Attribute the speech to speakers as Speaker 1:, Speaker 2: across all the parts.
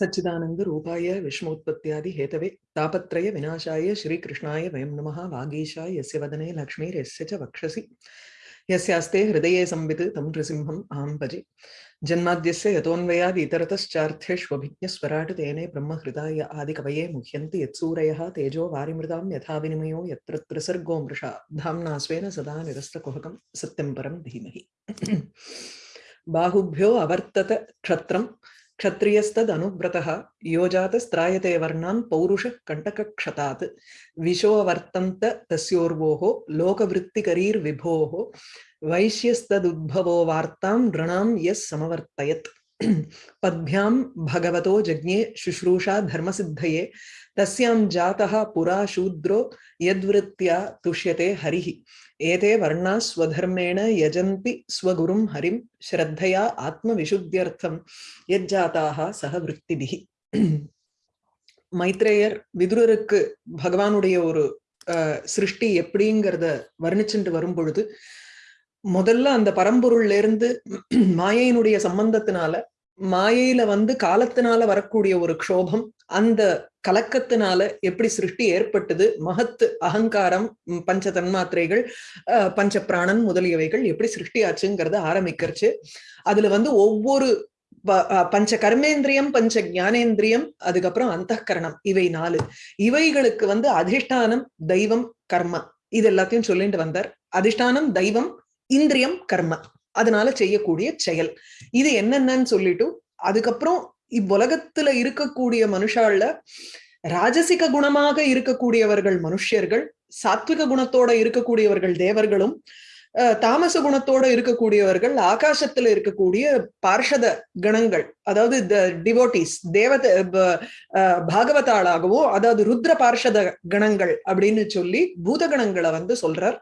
Speaker 1: सच्चिदानंद रूपाय विष्णोत्पत्त्यादि Hathaway तापत्रय विनाशाय श्रीकृष्णाय वयं नमः वागीशाय यस्य वदने लक्ष्मीर्यस्य च वक्षसि। यस्यास्ते हृदये संवित् तं नृसिंहम् अहं भजे। जन्माद्यस्य यतोऽन्वयाद् इतरतश्चार्थेष्वभिज्ञस्वराट् तेने ब्रह्महृदाय आदिकवये मुह्यन्ति यत्सूरयः तेजो वारिमृदां यथा विनिमयो यत्र त्रिसर्गो मृषा। धाम्ना स्वेन सदा निरस्तकुहकं सत्यं परं धीमहि। बाहुभ्यो अवर्तत क्षत्रं क्षत्रियस्तदनुव्रतः योजातस्त्रायते वर्णान् पौरुषः कण्टकक्षतात् विशोऽवर्तन्त तस्योर्वोः लोकवृत्तिकरीर्विभोः वैश्यस्तदुद्भवो वार्तां नृणां यः समवर्तयत् पद्भ्यां भगवतो जज्ञे शुश्रूषा धर्मसिद्धये तस्यां जातः पुरा शूद्रो यद्वृत्त्या तुष्यते हरिः ஏதே வர்ணா ஸ்வதர்மேண யஜந்தி ஸ்வகுரும் ஹரிம் ஸ்ரத்தையா ஆத்மவிசுத்தியர்த்தம் யஜ்ஜாத்தாக சக விற்த்திபிகி மைத்ரேயர் விதுரருக்கு பகவானுடைய ஒரு சிருஷ்டி எப்படிங்கிறத வர்ணிச்சுட்டு வரும் பொழுது முதல்ல அந்த பரம்பொருள்ல இருந்து மாயையினுடைய சம்பந்தத்தினால மாயையில வந்து காலத்தினால வரக்கூடிய ஒரு க்ஷோபம் அந்த கலக்கத்தினால எப்படி சிருஷ்டி ஏற்பட்டது மகத்து அகங்காரம் பஞ்ச தன்மாத்திரைகள் பஞ்ச பிராணன் முதலியவைகள் எப்படி சிருஷ்டி ஆச்சுங்கிறத ஆரம்பிக்கிறச்சு. அதுல வந்து ஒவ்வொரு பஞ்ச கர்மேந்திரியம் பஞ்ச ஞானேந்திரியம் அதுக்கப்புறம் அந்த கரணம் இவை நாலு. இவைகளுக்கு வந்து அதிஷ்டானம் தெய்வம் கர்மா. இது எல்லாத்தையும் சொல்லிட்டு வந்தார். அதிஷ்டானம் தெய்வம் இந்திரியம் கர்ம. அதனால செய்யக்கூடிய செயல். இது என்னென்னு சொல்லிட்டு அதுக்கப்புறம் இவ்வுலகத்துல இருக்கக்கூடிய மனுஷால ராஜசிக குணமாக இருக்கக்கூடியவர்கள் மனுஷியர்கள் சாத்விக குணத்தோட இருக்கக்கூடியவர்கள் தேவர்களும் தாமச குணத்தோட இருக்கக்கூடியவர்கள் ஆகாசத்துல இருக்கக்கூடிய பார்ஷத கணங்கள் அதாவது டிவோட்டிஸ் தேவத பாகவதாளாகவோ அதாவது ருத்ர பார்ஷத கணங்கள் அப்படின்னு சொல்லி பூதகணங்களை வந்து சொல்றார்.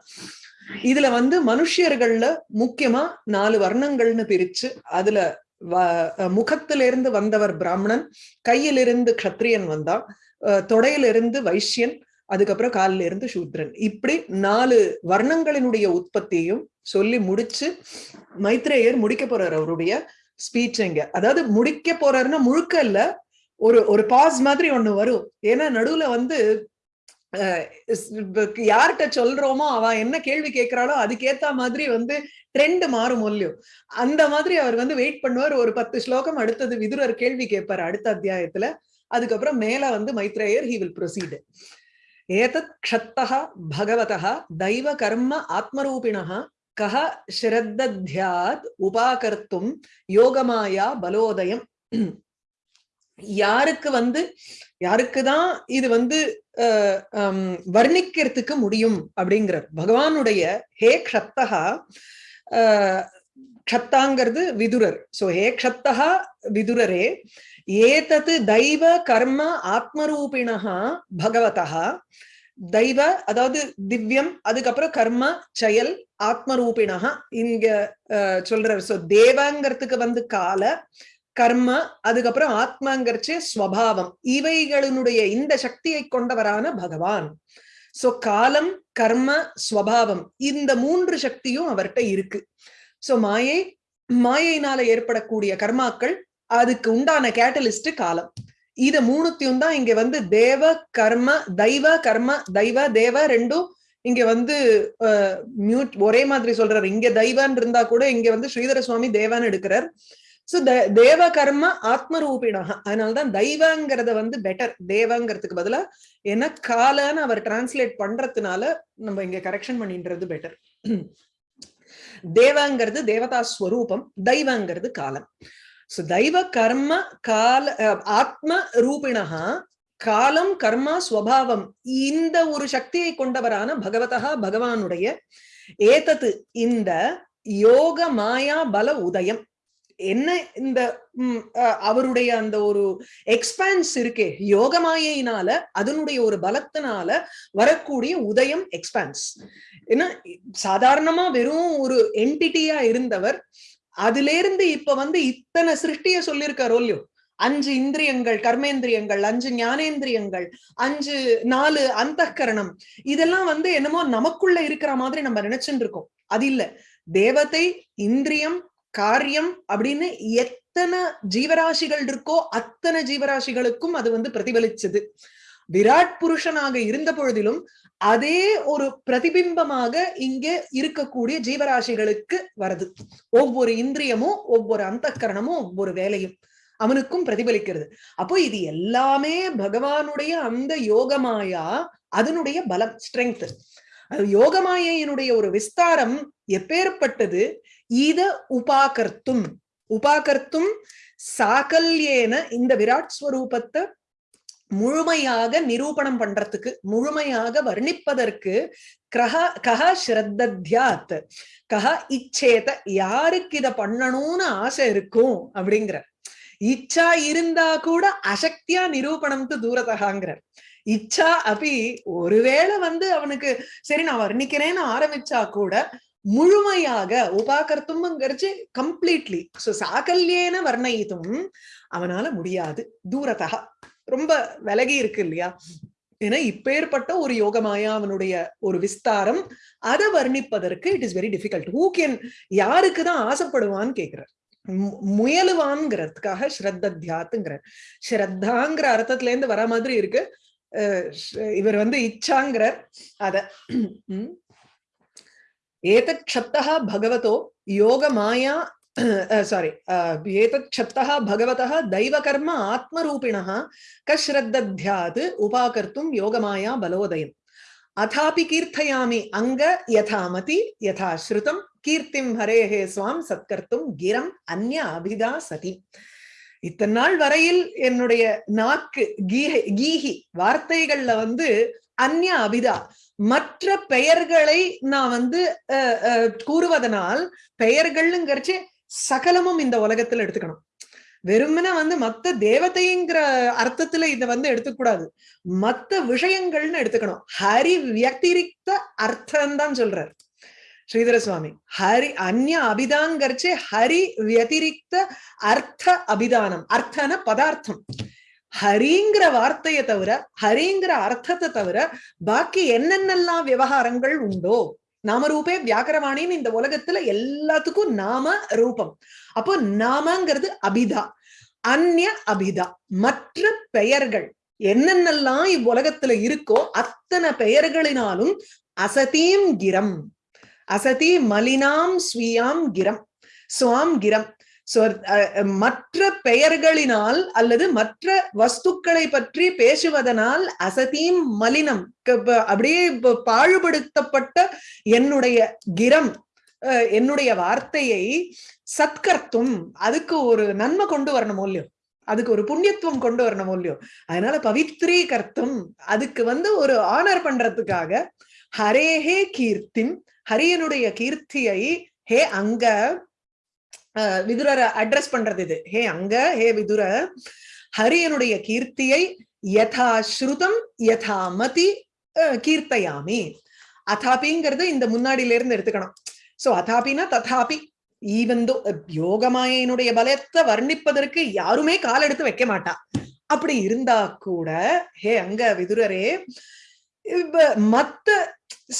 Speaker 1: இதுல வந்து மனுஷியர்கள்ல முக்கியமா நாலு வர்ணங்கள்னு பிரிச்சு அதுல முகத்திலிருந்து வந்தவர் பிராமணன் கையிலிருந்து கத்திரியன் வந்தான் தொடையிலிருந்து வைஷ்யன் அதுக்கப்புறம் காலில இருந்து சூத்ரன். இப்படி நாலு வர்ணங்களினுடைய உற்பத்தியையும் சொல்லி முடிச்சு மைத்ரேயர் முடிக்க போறார் அவருடைய ஸ்பீச்சுங்க அதாவது முடிக்க போறாருன்னா முழுக்க இல்ல ஒரு ஒரு பாஸ் மாதிரி ஒண்ணு வரும். ஏன்னா நடுவுல வந்து யார்கிட்ட சொல்றோமோ அவ என்ன கேள்வி கேட்கிறாளோ அதுக்கேத்த மாதிரி வந்து ட்ரெண்ட் மாறும் இல்லையோ அந்த மாதிரி அவர் வந்து வெயிட் பண்ணுவார். ஒரு பத்து ஸ்லோகம் அடுத்தது விதுரர் கேள்வி கேட்பார் அடுத்த அத்தியாயத்துல. அதுக்கப்புறம் மேல வந்து மைத்ரேயர் ஹி வில் ப்ரொசீடு ஏதத் க்ஷத்தா பகவதா தெய்வ கர்ம ஆத்மரூபிணா கஹ ஸ்ரத்தத்யாத் உபாகர்த்தும் யோகமாயா பலோதயம். யாருக்கு வந்து யாருக்குதான் இது வந்து வர்ணிக்கிறதுக்கு முடியும் அப்படிங்கிறார். பகவானுடைய ஹே க்ஷத்தகா க்ஷத்தாங்கிறது விதுரர். சோ ஹே க்ஷத்தகா விதுரரே ஏதது தெய்வ கர்ம ஆத்மரூபிணா பகவதா தெய்வ அதாவது திவ்யம் அதுக்கப்புறம் கர்ம செயல் ஆத்மரூபிணா இங்க சொல்றாரு. சோ தேவங்கிறதுக்கு வந்து கால கர்ம அதுக்கப்புறம் ஆத்மாங்கிறச்சு ஸ்வபாவம். இவைகளினுடைய இந்த சக்தியை கொண்டவரான பகவான். சோ காலம் கர்ம ஸ்வபாவம் இந்த மூன்று சக்தியும் அவர்கிட்ட இருக்கு. சோ மாயை மாயையினால ஏற்படக்கூடிய கர்மாக்கள் அதுக்கு உண்டான கேட்டலிஸ்ட் காலம். இத மூணுத்தையும் தான் இங்க வந்து தேவ கர்ம தெய்வ கர்ம தெய்வ தேவ ரெண்டும் இங்க வந்து மியூட் ஒரே மாதிரி சொல்றாரு. இங்க தெய்வான் இருந்தா கூட இங்க வந்து ஸ்ரீதர சுவாமி தேவான்னு எடுக்கிறார். சோ தேவ கர்ம ஆத்மரூபிணாக. அதனாலதான் தெய்வங்கிறத வந்து பெட்டர் தேவங்கிறதுக்கு பதிலா ஏன்னா காலன்னு அவர் டிரான்ஸ்லேட் பண்றதுனால நம்ம இங்க கரெக்ஷன் பண்ணின்றது பெட்டர் தேவங்கிறது தேவதா ஸ்வரூபம் தெய்வங்கிறது காலம். சோ தெய்வ கர்ம கால ஆத்ம ரூபிணா காலம் கர்மா ஸ்வபாவம் இந்த ஒரு சக்தியை கொண்டவரான பகவதா பகவானுடைய ஏதத்து இந்த யோக மாயா பல உதயம். என்ன இந்த அவருடைய அந்த ஒரு எக்ஸ்பான்ஸ் இருக்கே யோகமாயினால அதனுடைய ஒரு பலத்தினால வரக்கூடிய உதயம் எக்ஸ்பான்ஸ் ஏன்னா சாதாரணமா வெறும் ஒரு என்டிட்டியா இருந்தவர் அதுல இருந்து இப்ப வந்து இத்தனை சிருஷ்டிய சொல்லியிருக்காரோ இல்லையோ? அஞ்சு இந்திரியங்கள் கர்மேந்திரியங்கள் அஞ்சு ஞானேந்திரியங்கள் அஞ்சு நாலு அந்த கரணம் இதெல்லாம் வந்து என்னமோ நமக்குள்ள இருக்கிற மாதிரி நம்ம நினைச்சுட்டு இருக்கோம். அது இல்ல. தேவத்தை இந்திரியம் காரியம் அப்படின்னு எத்தனை ஜீவராசிகள் இருக்கோ அத்தனை ஜீவராசிகளுக்கும் அது வந்து பிரதிபலிச்சது. விராட் புருஷனாக இருந்த பொழுதிலும் அதே ஒரு பிரதிபிம்பமாக இங்கே இருக்கக்கூடிய ஜீவராசிகளுக்கு வருது. ஒவ்வொரு இந்திரியமும் ஒவ்வொரு அந்த ஒவ்வொரு வேலையும் அவனுக்கும் பிரதிபலிக்கிறது. அப்போ இது எல்லாமே பகவானுடைய அந்த யோகமாயா அதனுடைய பலம் ஸ்ட்ரென்த் அது யோகமாயினுடைய ஒரு விஸ்தாரம் எப்பேற்பட்டது? இத உபாகர்த்தும். உபாகர்த்தும் சாகல்யேன இந்த விராட் ஸ்வரூபத்தை முழுமையாக நிரூபணம் பண்றதுக்கு முழுமையாக வர்ணிப்பதற்கு கஹ கஹ ஸ்ரத்தத்யாத். கஹ இச்சேத யாருக்கு இத பண்ணணும்னு ஆசை இருக்கும் அப்படிங்கிற இச்சா இருந்தா கூட அசக்தியா நிரூபணம் தூரதகாங்கிறார் இச்சா அப்படி ஒருவேளை வந்து அவனுக்கு சரி நான் வர்ணிக்கிறேன்னு ஆரம்பிச்சா கூட முழுமையாக உபாகர்த்தும்ங்கிறச்சு கம்ப்ளீட்லி சோ சாக்கல்யேன வர்ணயித்தும் அவனால முடியாது. தூரத்தகா ரொம்ப விலகி இருக்கு இல்லையா? ஏன்னா இப்பேற்பட்ட ஒரு யோகமாயா அவனுடைய ஒரு விஸ்தாரம் அதை வர்ணிப்பதற்கு it is very difficult who can யாருக்கு தான் ஆசைப்படுவான்னு கேட்கிறார் முயலுவான்ங்கிறதுக்காக ஸ்ரத்த தியாத்துங்கிற ஸ்ரத்தாங்கிற அர்த்தத்துல இருந்து வர மாதிரி இருக்கு. இவர் வந்து இச்சாங்கிறார் அத ஏதத் க்ஷப்தா பகவதோ யோக மாயா சாரி ஏதத் க்ஷப்தா பகவதः दैवकर्म आत्मरूपिणः कश्रद्धध्यात् उपाकर्तुं योगमाया बलोदयम् अथापि कीर्थयामि अङ्ग यथामति यथा श्रुतं கீர்த்திம் ஹரேஹே சுவாம் சத்கர்த்தும் கிரம் அந்நிய அபிதா சதி இத்தனை நாள் வரையில் என்னுடைய நாக்கு கீஹை கீஹி வார்த்தைகள்ல வந்து அந்நிய அபிதா. மற்ற பெயர்களை நான் வந்து கூறுவதனால் பெயர்கள்ங்கிறச்சு சகலமும் இந்த உலகத்துல எடுத்துக்கணும். வெறுமனா வந்து மத்த தேவதைங்கிற அர்த்தத்துல இத வந்து எடுத்துக்கூடாது. மத்த விஷயங்கள்னு எடுத்துக்கணும். ஹரி வியக்திரிக்த அர்த்தம் தான் சொல்றாரு. ஸ்ரீதர சுவாமி ஹரி அந்ய அபிதாங்கரிச்சு ஹரி வத்திரிக்த அர்த்த அபிதானம் அர்த்தன பதார்த்தம் ஹரிங்கிற வார்த்தையை தவிர ஹரிங்கிற அர்த்தத்தை தவிர பாக்கி என்னென்னலாம் விவகாரங்கள் உண்டோ நாமரூபே வியாக்கரவாணின்னு இந்த உலகத்துல எல்லாத்துக்கும் நாம ரூபம் அப்போ நாமங்கிறது அபிதா அந்நிய அபிதா மற்ற பெயர்கள் என்னென்னலாம் இவ்வுலகத்துல இருக்கோ அத்தனை பெயர்களினாலும் அசதீம் கிரம் அசதி மலினாம் ஸ்வீயாம் கிரம். சுவாம் கிரம். மற்ற பெயர்களினால் அல்லது மற்ற வஸ்துக்களை பற்றி பேசுவதனால் அசதீம் மலினம். அப்படியே பாழுபடுத்தப்பட்ட என்னுடைய கிரம் என்னுடைய வார்த்தையை சத்கர்த்தும். அதுக்கு ஒரு நன்மை கொண்டு வரணும் இல்லையோ? அதுக்கு ஒரு புண்ணியத்துவம் கொண்டு வரணும் இல்லையோ? அதனால பவித்ரீகர்த்தும் அதுக்கு வந்து ஒரு ஆனர் பண்றதுக்காக ஹரேஹே கீர்த்திம் ஹரியனுடைய கீர்த்தியை ஹே அங்க விதுரரை அட்ரஸ் பண்றது இது. ஹே அங்க ஹே விதுர ஹரியனுடைய கீர்த்தியை யதா ஸ்ருதம் யதா மதி கீர்த்தையாமி. அதாபிங்கிறது இந்த முன்னாடியில இருந்து எடுத்துக்கணும். சோ அதாபினா ததாபி. ஈவந்தோ யோகமாயனுடைய பலத்தை வர்ணிப்பதற்கு யாருமே கால் எடுத்து வைக்க மாட்டா. அப்படி இருந்தா கூட ஹே அங்க விதுரரே மத்த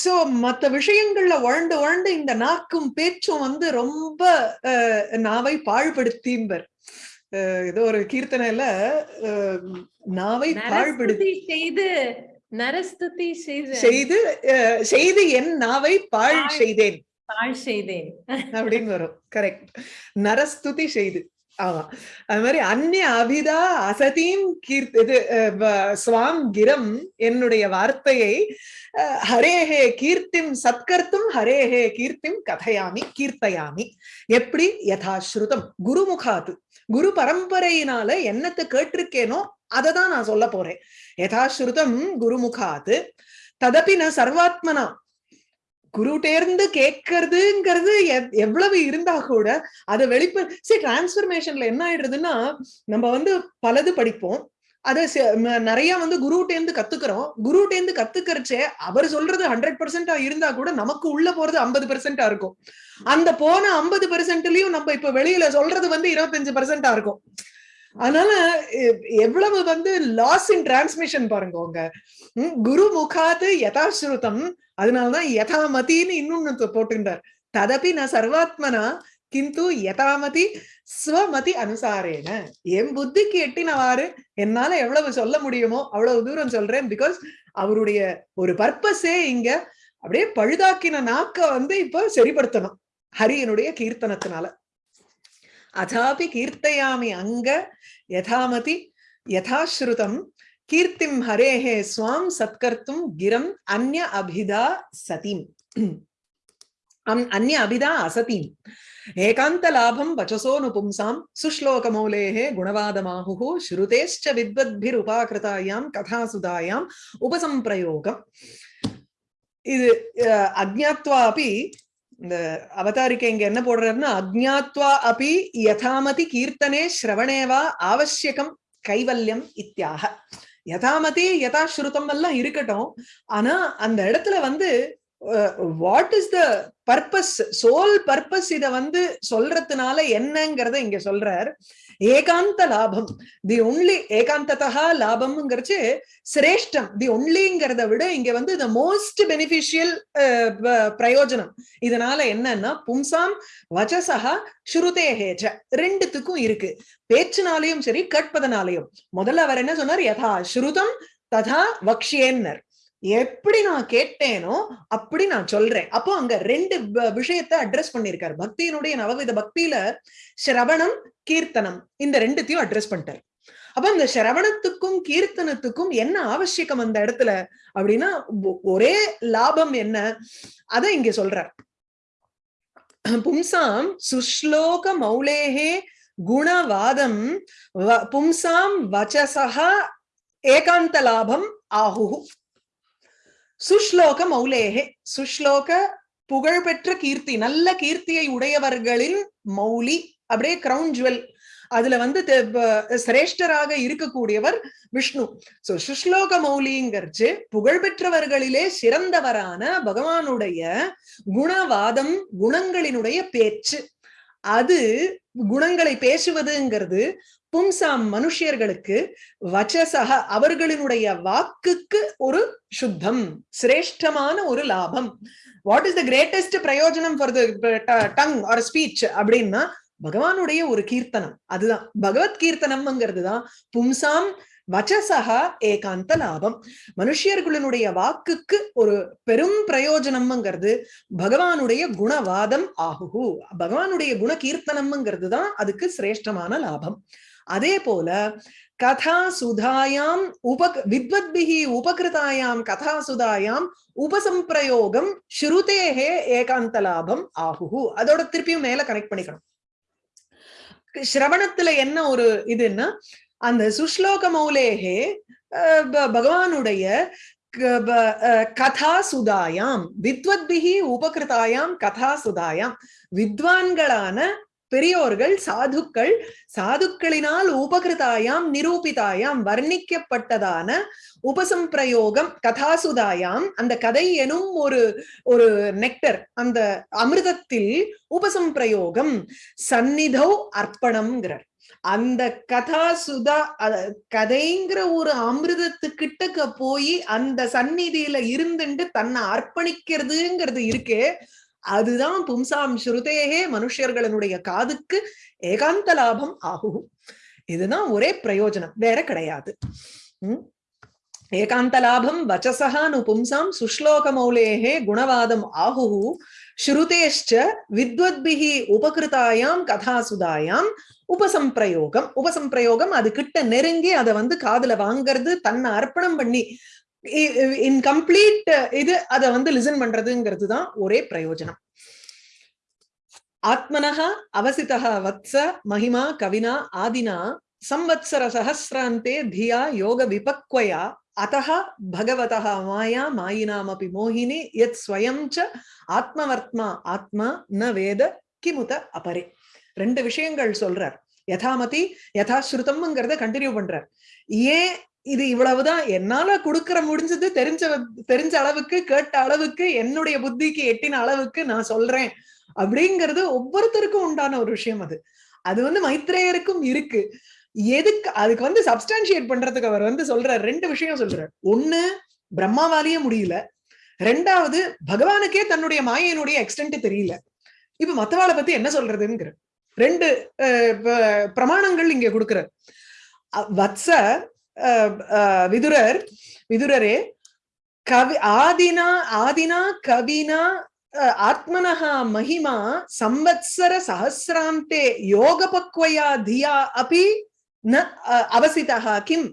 Speaker 1: சோ மத்த விஷயங்கள்ல உழண்டு உழண்டு இந்த நாக்கும் பேச்சும் வந்து ரொம்ப நாவை பாழ்படுத்திம்பர் ஏதோ ஒரு கீர்த்தனையில நாவை பாழ்படுத்தி
Speaker 2: செய்து நரஸ்துதி
Speaker 1: செய்து செய்து என் நாவை பாழ் செய்தேன்.
Speaker 2: பாழ் செய்தேன்.
Speaker 1: அப்படின்னு வரும். கரெக்ட் நரஸ்துதி செய்து. ஆமா. அது மாதிரி அந்நிய அபிதா அசதீம் கீர்த்தி இது சுவாம் கிரம் என்னுடைய வார்த்தையை ஹரேஹே கீர்த்திம் சத்கர்த்தும் ஹரேஹே கீர்த்திம் கதையாமி கீர்த்தையாமி. எப்படி? யதாஸ்ருதம். குருமுகாத்து. குரு பரம்பரையினால என்னத்தை கேட்டிருக்கேனோ அதை தான் நான் சொல்ல போறேன். யதாஸ்ருதம் குருமுகாத்து. ததப்பி நான் சர்வாத்மனா. குருட்டேர்ந்து கேட்கறதுங்கிறது எவ்வளவு இருந்தா கூட அதை வெளிப்ப சரி டிரான்ஸ்பர்மேஷன்ல என்ன ஆயிடுறதுன்னா நம்ம வந்து பலது படிப்போம். அதை நிறைய வந்து குருட்டேந்து கத்துக்கிறோம். குருட்டேந்து கத்துக்கிறச்சே அவர் சொல்றது ஹண்ட்ரட் பெர்சென்டா இருந்தா கூட நமக்கு உள்ள போறது ஐம்பது பெர்சென்டா இருக்கும். அந்த போன ஐம்பது பெர்சென்ட்லயும் நம்ம இப்ப வெளியில சொல்றது வந்து இருபத்தஞ்சு பெர்சென்டா இருக்கும். அதனால எவ்வளவு வந்து லாஸ் இன் டிரான்ஸ்மிஷன் பாருங்க உங்க. குரு முகாத்து யதாஸ்ருதம். அதனாலதான் யதாமதின்னு இன்னொன்னு போட்டுட்டார் ததப்பி நான் சர்வாத்மனா கிந்து யதாமதி ஸ்வமதி அனுசாரேன. என் புத்திக்கு எட்டினவாறு என்னால எவ்வளவு சொல்ல முடியுமோ அவ்வளவு தூரம் சொல்றேன். பிகாஸ் அவருடைய ஒரு பர்பஸே இங்க அப்படியே பழுதாக்கின நாக்க வந்து இப்ப சரிப்படுத்தணும். ஹரியனுடைய கீர்த்தனத்தினால. अथापि कीर्तयामि अंग यथामति यथाश्रुतम् कीर्तिम् हरे हे स्वाम सत्कर्तुम् गिरम् अन्य अभिदा सतीम्। अम्, अन्य अभिधा असतीम्। एकान्तलाभं वचसो नुपुंसां सुश्लोकमौलेः गुणवादमाहुः श्रुतेश्च विद्वद्भिरुपाकृतायां कथासुधायाम् उपसम्प्रयोगम् இது அஜாத்வா அப்படி இந்த அவதாரிக்கை இங்க என்ன போடுறாருன்னா அக்ஞாத்வா அப்பி யதாமதி கீர்த்தனே ஸ்ரவணேவா ஆவசியகம் கைவல்யம் இத்தியாக. யதாமதி யதாஸ்ருதம் எல்லாம் இருக்கட்டும். ஆனா அந்த இடத்துல வந்து what is the purpose soul purpose இத வந்து சொல்றதுனால என்னங்கிறத இங்க சொல்றார். ஏகாந்த லாபம். தி ஒன்லி ஏகாந்ததா லாபம்ங்கிறச்சு சிரேஷ்டம். தி ஒன்லிங்கிறத விட இங்க வந்து த மோஸ்ட் பெனிஃபிஷியல் பிரயோஜனம். இதனால என்னன்னா பும்சாம் வச்சசகா ஸ்ருதேஹேஜ ரெண்டுத்துக்கும் இருக்கு. பேச்சுனாலையும் சரி கற்பதனாலையும். முதல்ல அவர் என்ன சொன்னார்? யதா ஸ்ருதம் ததா வக்ஷியேன்னர். எப்படி நான் கேட்டேனோ அப்படி நான் சொல்றேன். அப்போ அங்க ரெண்டு விஷயத்த அட்ரஸ் பண்ணிருக்காரு பக்தியினுடைய நவவித பக்தியில சிரவணம் கீர்த்தனம் இந்த ரெண்டுத்தையும் அட்ரஸ் பண்ணிட்டார். அப்ப அந்த சிரவணத்துக்கும் கீர்த்தனத்துக்கும் என்ன அவசியகம் அந்த இடத்துல அப்படின்னா ஒரே லாபம் என்ன? அத இங்க சொல்றார். பும்சாம் சுஷ்லோக மௌலேகே குணவாதம் பும்சாம் வச்சசா ஏகாந்த லாபம் ஆஹு சுஷ்லோக மௌலேகே சுஷ்லோக புகழ்பெற்ற கீர்த்தி நல்ல கீர்த்தியை உடையவர்களின் மௌலி அப்படியே கிரவுன் ஜுவல் அதுல வந்து சிரேஷ்டராக இருக்கக்கூடியவர் விஷ்ணு. சோ சுஷ்லோக மௌலிங்கிறச்சு புகழ்பெற்றவர்களிலே சிறந்தவரான பகவானுடைய குணவாதம் குணங்களினுடைய பேச்சு. அது குணங்களை பேசுவதுங்கிறது பும்சாம் மனுஷியர்களுக்கு வச்சசக அவர்களினுடைய வாக்குக்கு ஒரு சுத்தம் சிரேஷ்டமான ஒரு லாபம். வாட் இஸ் த கிரேட்டஸ்ட் பிரயோஜனம் for the tongue or speech அப்படின்னா பகவானுடைய ஒரு கீர்த்தனம். அதுதான். பகவத் கீர்த்தனம்ங்கிறது தான் பும்சாம் வச்சசகா ஏகாந்த லாபம். மனுஷியர்களினுடைய வாக்குக்கு ஒரு பெரும் பிரயோஜனம்ங்கிறது பகவானுடைய குணவாதம் ஆகுகு. பகவானுடைய குண கீர்த்தனம்ங்கிறது தான் அதுக்கு சிரேஷ்டமான லாபம். அதே போல கதா சுதாயாம் உப வித்வத்பிகி உபகிருதாயாம் கதா சுதாயாம் உபசம்பிரயோகம் ஸ்ருதேகே ஏகாந்த லாபம் ஆகுஹு. அதோட திருப்பியும் மேல கனெக்ட் பண்ணிக்கணும். சிரவணத்துல என்ன ஒரு இதுன்னா அந்த சுஷ்லோக மௌலேகே பகவானுடைய கதா சுதாயாம் வித்வத்பிகி உபகிருதாயாம் கதா சுதாயாம் வித்வான்களான பெரியோர்கள் சாதுக்கள் சாதுக்களினால் உபகிருதாயாம் நிரூபிதாயாம் வர்ணிக்கப்பட்டதான உபசம்பிரயோகம் கதாசுதாயாம். அந்த கதை எனும் ஒரு ஒரு நெக்டர் அந்த அமிர்தத்தில் உபசம்பிரயோகம் சந்நிதோ அர்ப்பணம்ங்கிறார். அந்த கதா சுதா கதைங்கிற ஒரு அமிர்தத்து கிட்டக்க போய் அந்த சந்நிதியில இருந்துட்டு தன்னை அர்ப்பணிக்கிறதுங்கிறது இருக்கே அதுதான் பும்சாம் ஸ்ருதேகே மனுஷர்களுடைய காதுக்கு ஏகாந்த லாபம் ஆகும் இதுதான் ஒரே பிரயோஜனம் வேற கிடையாது. உம்? ஏகாந்த லாபம் வச்சசகானு பும்சாம் சுஷ்லோக மௌலேகே குணவாதம் ஆகு ஸ்ருதேஷ்ட வித்வத்பிகி உபகிருதாயாம் கதாசுதாயாம் உபசம்பிரயோகம். உபசம்பிரயோகம் அது கிட்ட நெருங்கி அதை வந்து காதுல வாங்கறது தன்னை அர்ப்பணம் பண்ணி இன்கம்ப்ளீட் இது அத வந்து லிசன் பண்றதுங்கிறது தான் ஒரே பிரயோஜனம். ஆத்மனஹ அவசிதா வத்ச மகிமா கவினா ஆதினா சம்வத்சர சகசிராந்தே தியா யோக விபக்வயா அத்தः பகவதா மாயா மாயினாமபி மோகினி எத் ஸ்வயம் ச ஆத்மவர்த்மா ஆத்மா ந வேத கிமுத அபரே. ரெண்டு விஷயங்கள் சொல்றார். யதாமதி யதாஸ்ருதம்ங்கிறத கண்டினியூ பண்றார். ஏன் இது இவ்வளவுதான். என்னால கொடுக்கற முடிஞ்சது தெரிஞ்ச தெரிஞ்ச அளவுக்கு கேட்ட அளவுக்கு என்னுடைய புத்திக்கு எட்டின அளவுக்கு நான் சொல்றேன். அப்படிங்கிறது ஒவ்வொருத்தருக்கும் உண்டான ஒரு விஷயம் அது. அது வந்து மைத்ரேயருக்கும் இருக்கு. எதுக்கு அதுக்கு வந்து சப்ஸ்டான்சியேட் பண்றதுக்கு அவர் வந்து சொல்றார். ரெண்டு விஷயம் சொல்றார். ஒண்ணு பிரம்மாவாலேயே முடியல. ரெண்டாவது பகவானுக்கே தன்னுடைய மாயையினுடைய எக்ஸ்டென்ட் தெரியல. இப்ப மத்தவாளை பத்தி என்ன சொல்றதுங்கிற ரெண்டு அஹ், பிரமாணங்கள் இங்க கொடுக்கிற வத்ச விதுரர் விதுரரே கவி ஆதினா ஆதினா கவினா அஹ், மகிமா சம்வத்சர சஹசிராந்தே யோகபக்வயா தியா அபி ந அஹ், அவசிதா கிம்.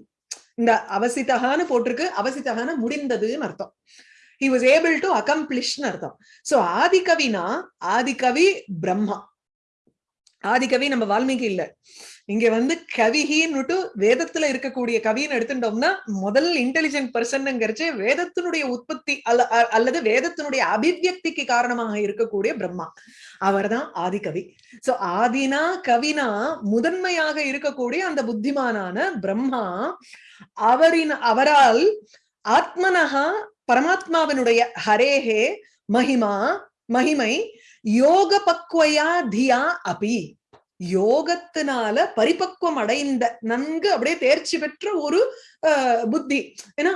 Speaker 1: இந்த அவசிதகான்னு போட்டிருக்கு அவசிதகான முடிந்ததுன்னு அர்த்தம். ஹி வாஸ் ஏபிள் டு அகம்ப்ளிஷ்னு அர்த்தம். சோ ஆதிகவினா ஆதிகவி பிரம்மா. ஆதிகவி நம்ம வால்மீகி இல்லை. இங்க வந்து கவிகின்னுட்டு வேதத்துல இருக்கக்கூடிய கவின்னு எடுத்துட்டோம்னா முதல் இன்டெலிஜென்ட் பர்சன்ங்கிறச்சு வேதத்தினுடைய உற்பத்தி அல்ல அல்லது வேதத்தினுடைய அபிவியக்திக்கு காரணமாக இருக்கக்கூடிய பிரம்மா. அவர்தான் ஆதிகவி. சோ ஆதினா கவினா முதன்மையாக இருக்கக்கூடிய அந்த புத்திமானான பிரம்மா அவரின் அவரால் ஆத்மனஹா பரமாத்மாவினுடைய ஹரேஹே மகிமா மகிமை யோக பக்வயா தியா அபி. யோகத்தினால பரிபக்குவம் அடைந்த நன்கு அப்படியே தேர்ச்சி பெற்ற ஒரு அஹ், புத்தி. ஏன்னா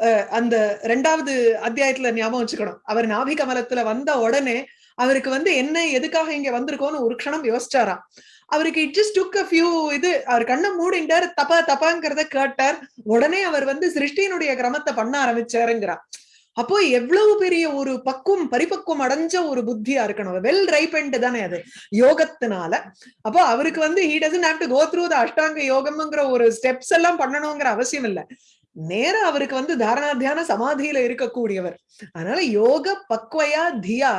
Speaker 1: அஹ், அந்த ரெண்டாவது அத்தியாயத்துல ஞாபகம் வச்சுக்கணும். அவர் நாபி கமலத்துல வந்த உடனே அவருக்கு வந்து என்ன எதுக்காக இங்க வந்திருக்கோம்னு ஒரு க்ஷணம் யோசிச்சாராம். அவருக்கு it just took a few இது அவர் கண்ணை மூடிண்டார் தப்பா தப்பாங்கிறத கேட்டார். உடனே அவர் வந்து சிருஷ்டியினுடைய கிரமத்தை பண்ண ஆரம்பிச்சாருங்கிறார். அப்போ எவ்வளவு பெரிய ஒரு பக்குவம் பரிபக்குவம் அடைஞ்ச ஒரு புத்தியா இருக்கணும். வெல் ரைப்பண்ட் தானே அது யோகத்தினால. அப்போ அவருக்கு வந்து he doesn't have to go through the அஷ்டாங்க யோகம்ங்கிற ஒரு ஸ்டெப்ஸ் எல்லாம் பண்ணணுங்கிற அவசியம் இல்ல. நேர அவருக்கு வந்து தாரணா தியான சமாதியில இருக்கக்கூடியவர். அதனால யோக பக்வயா தியா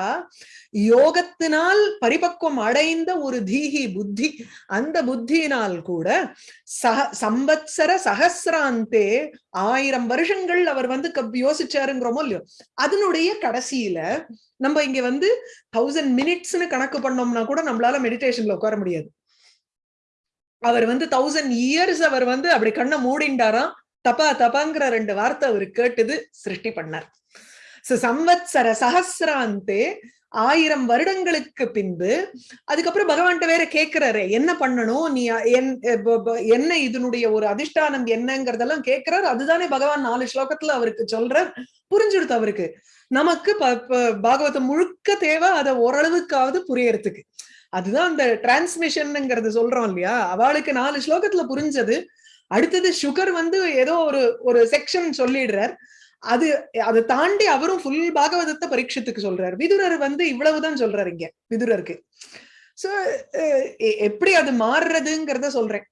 Speaker 1: யோகத்தினால் பரிபக்குவம் அடைந்த ஒரு தீஹி புத்தி அந்த புத்தியினால் கூட சக சம்பத்சர சகசிராந்தே ஆயிரம் வருஷங்கள் அவர் வந்து யோசிச்சாருங்கிறோமோ இல்லையோ அதனுடைய கடைசியில நம்ம இங்க வந்து தௌசண்ட் மினிட்ஸ்னு கணக்கு பண்ணோம்னா கூட நம்மளால மெடிடேஷன்ல உட்கார முடியாது. அவர் வந்து தௌசண்ட் இயர்ஸ் அவர் வந்து அப்படி கண்ணை மூடிண்டாராம். தபா தபாங்கிற ரெண்டு வார்த்தை அவர் கேட்டது சிருஷ்டி பண்ணார். சம்வத்சர சஹசிராந்தே ஆயிரம் வருடங்களுக்கு பின்பு அதுக்கப்புறம் பகவான்கிட்ட வேற கேட்கிறாரு என்ன பண்ணணும்? நீ என்- என்ன இதனுடைய ஒரு அதிஷ்டானம் என்னங்கிறதெல்லாம் கேட்கிறார் அதுதானே பகவான் நாலு ஸ்லோகத்துல அவருக்கு சொல்றார் புரிஞ்சுடுத்து அவருக்கு. நமக்கு ப- ப- பாகவதம் முழுக்க தேவை அதை ஓரளவுக்காவது புரியறதுக்கு. அதுதான் அந்த டிரான்ஸ்மிஷன்ங்கிறது சொல்றோம் இல்லையா? அவளுக்கு நாலு ஸ்லோகத்துல புரிஞ்சது. அடுத்தது சுகர் வந்து ஏதோ ஒரு ஒரு செக்ஷன் சொல்லிடுறார். அது அதை தாண்டி அவரும் ஃபுல் பாகவதத்தை பரீட்சத்துக்கு சொல்றாரு. விதுரர் வந்து இவ்வளவுதான் சொல்றாரு இங்க விதுரருக்கு. சோ எப்படி அது மாறுறதுங்கிறத சொல்றேன்.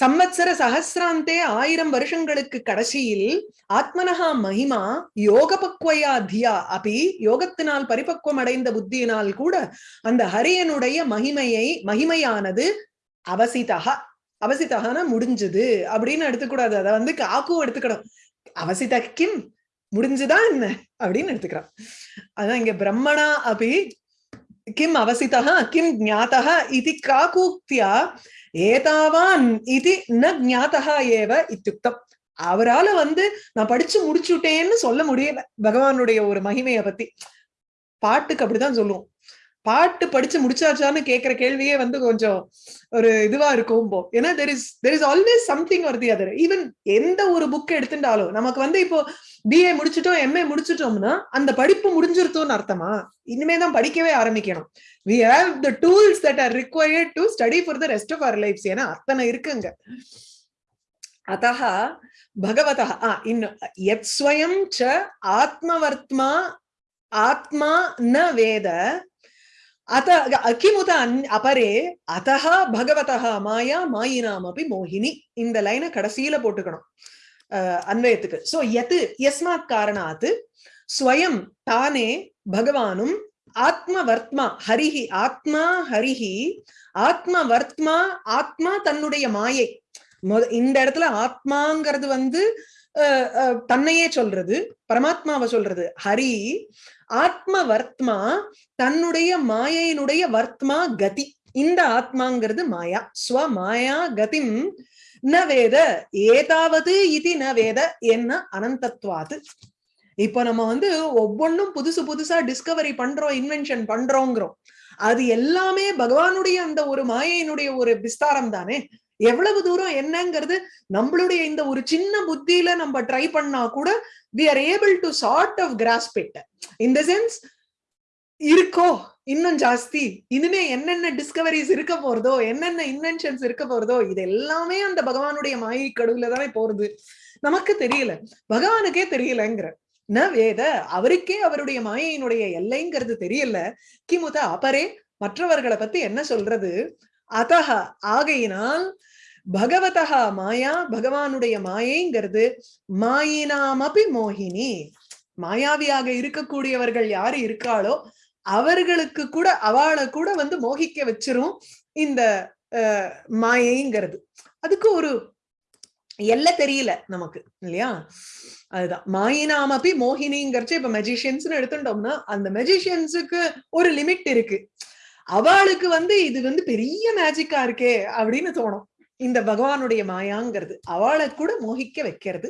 Speaker 1: சம்மத்சர சகசிராந்தே ஆயிரம் வருஷங்களுக்கு கடைசியில் ஆத்மனஹா மகிமா யோக பக்வயா தியா. அபி யோகத்தினால் பரிபக்குவம் அடைந்த புத்தியினால் கூட அந்த ஹரியனுடைய மகிமையை மகிமையானது அவசிதகா அவசிதகான முடிஞ்சது அப்படின்னு எடுத்துக்கூடாது. அதை வந்து காக்கும் எடுத்துக்கணும். அவசித கிம்? முடிஞ்சுதா என்ன? அப்படின்னு எடுத்துக்கிறான். அதான் இங்க பிரம்மணா அபி கிம் அவசிதா கிம் ஜாத்தா இது காக்கூக்தியா ஏதாவான் இது ந ஞாதா ஏவ இத்தியுக்தம் அவரால வந்து நான் படிச்சு முடிச்சுட்டேன்னு சொல்ல முடியல. பகவானுடைய ஒரு மகிமையை பத்தி. பாட்டுக்கு அப்படிதான் சொல்லுவோம். பாட்டு படிச்சு முடிச்சாச்சான்னு கேட்கிற கேள்வியே வந்து கொஞ்சம் ஒரு இதுவா இருக்கும் போ ஏன்னா there is there is always something ஒரு தி அதர் ஈவன் எந்த ஒரு புக் எடுத்துட்டாலும் நமக்கு வந்து இப்போ பிஏ முடிச்சிட்டோம் எம்ஏ முடிச்சிட்டோம்னா அந்த படிப்பு முடிஞ்சிருத்தோம்னு அர்த்தமா? இனிமே தான் படிக்கவே ஆரம்பிக்கணும். We have the tools that are required to study for the rest of our lives ஏன்னா அத்தனை இருக்குங்க. அத்தः பகவதா ஆ இன்னும் யத் ஸ்வயம் ச ஆத்மவர்த்மா ஆத்மா ந வேத அத கிமுத அபரே மாயா மாயினாமபி மோகினி இந்த லைனை கடைசியில போட்டுக்கணும். அன்வயத்துக்கு. சோ எது? எஸ்மாத் காரணாத் ஸ்வயம் தானே பகவானும் ஆத்மவர்த்மா ஹரிஹி ஆத்மா ஹரிஹி ஆத்மவர்த்மா ஆத்மா தன்னுடைய மாயை. மொத- இந்த இடத்துல ஆத்மாங்கிறது வந்து தன்னையே சொல்றது பரமாத்மாவை சொல்றது. ஹரி ஆத்ம வர்த்மா தன்னுடைய மாயையினுடைய வர்த்மா கதி. இந்த ஆத்மாங்கிறது மாயா. ஸ்வ மாயா கதிம் ந வேத ஏதாவது இது ந வேத என்ன அனந்தத்வாது. இப்ப நம்ம வந்து ஒவ்வொன்றும் புதுசு புதுசா டிஸ்கவரி பண்றோம் இன்வென்ஷன் பண்றோங்கிறோம். அது எல்லாமே பகவானுடைய அந்த ஒரு மாயையினுடைய ஒரு விஸ்தாரம் தானே எவ்வளவு தூரம் என்னங்கிறது நம்மளுடைய இந்த ஒரு சின்ன புத்தியில நம்ம ட்ரை பண்ணா கூட we are able to sort of grasp it in the sense இருக்கோ? இன்னும் ஜாஸ்தி. இனிமே என்னென்ன டிஸ்கவரிஸ் இருக்க போறதோ என்னென்ன இன்வென்ஷன்ஸ் இருக்க போறதோ இது எல்லாமே அந்த பகவானுடைய மாயை கடவுல தானே போறது. நமக்கு தெரியல. பகவானுக்கே தெரியலங்கிற. ந வேத அவருக்கே அவருடைய மாயையினுடைய எல்லைங்கிறது தெரியல. கிமுத அபரே மற்றவர்களை பத்தி என்ன சொல்றது? அதஹ ஆகையினால் பகவதா மாயா பகவானுடைய மாயைங்கிறது மாயினாமபி மோகினி. மாயாவியாக இருக்கக்கூடியவர்கள் யாரு இருக்காளோ அவர்களுக்கு கூட அவளை கூட வந்து மோகிக்க வச்சிரும் இந்த மாயைங்கிறது. அதுக்கு ஒரு எல்லை தெரியல நமக்கு இல்லையா? அதுதான். மாயினாமப்பி மோகினிங்கிறச்சு இப்ப மெஜிஷியன்ஸ்னு எடுத்துட்டோம்னா அந்த மெஜிஷியன்ஸுக்கு ஒரு லிமிட் இருக்கு. அவளுக்கு வந்து இது வந்து பெரிய மேஜிக்கா இருக்கே அப்படின்னு தோணும். இந்த பகவானுடைய மாயாங்கிறது. அவளை கூட மோகிக்க வைக்கிறது.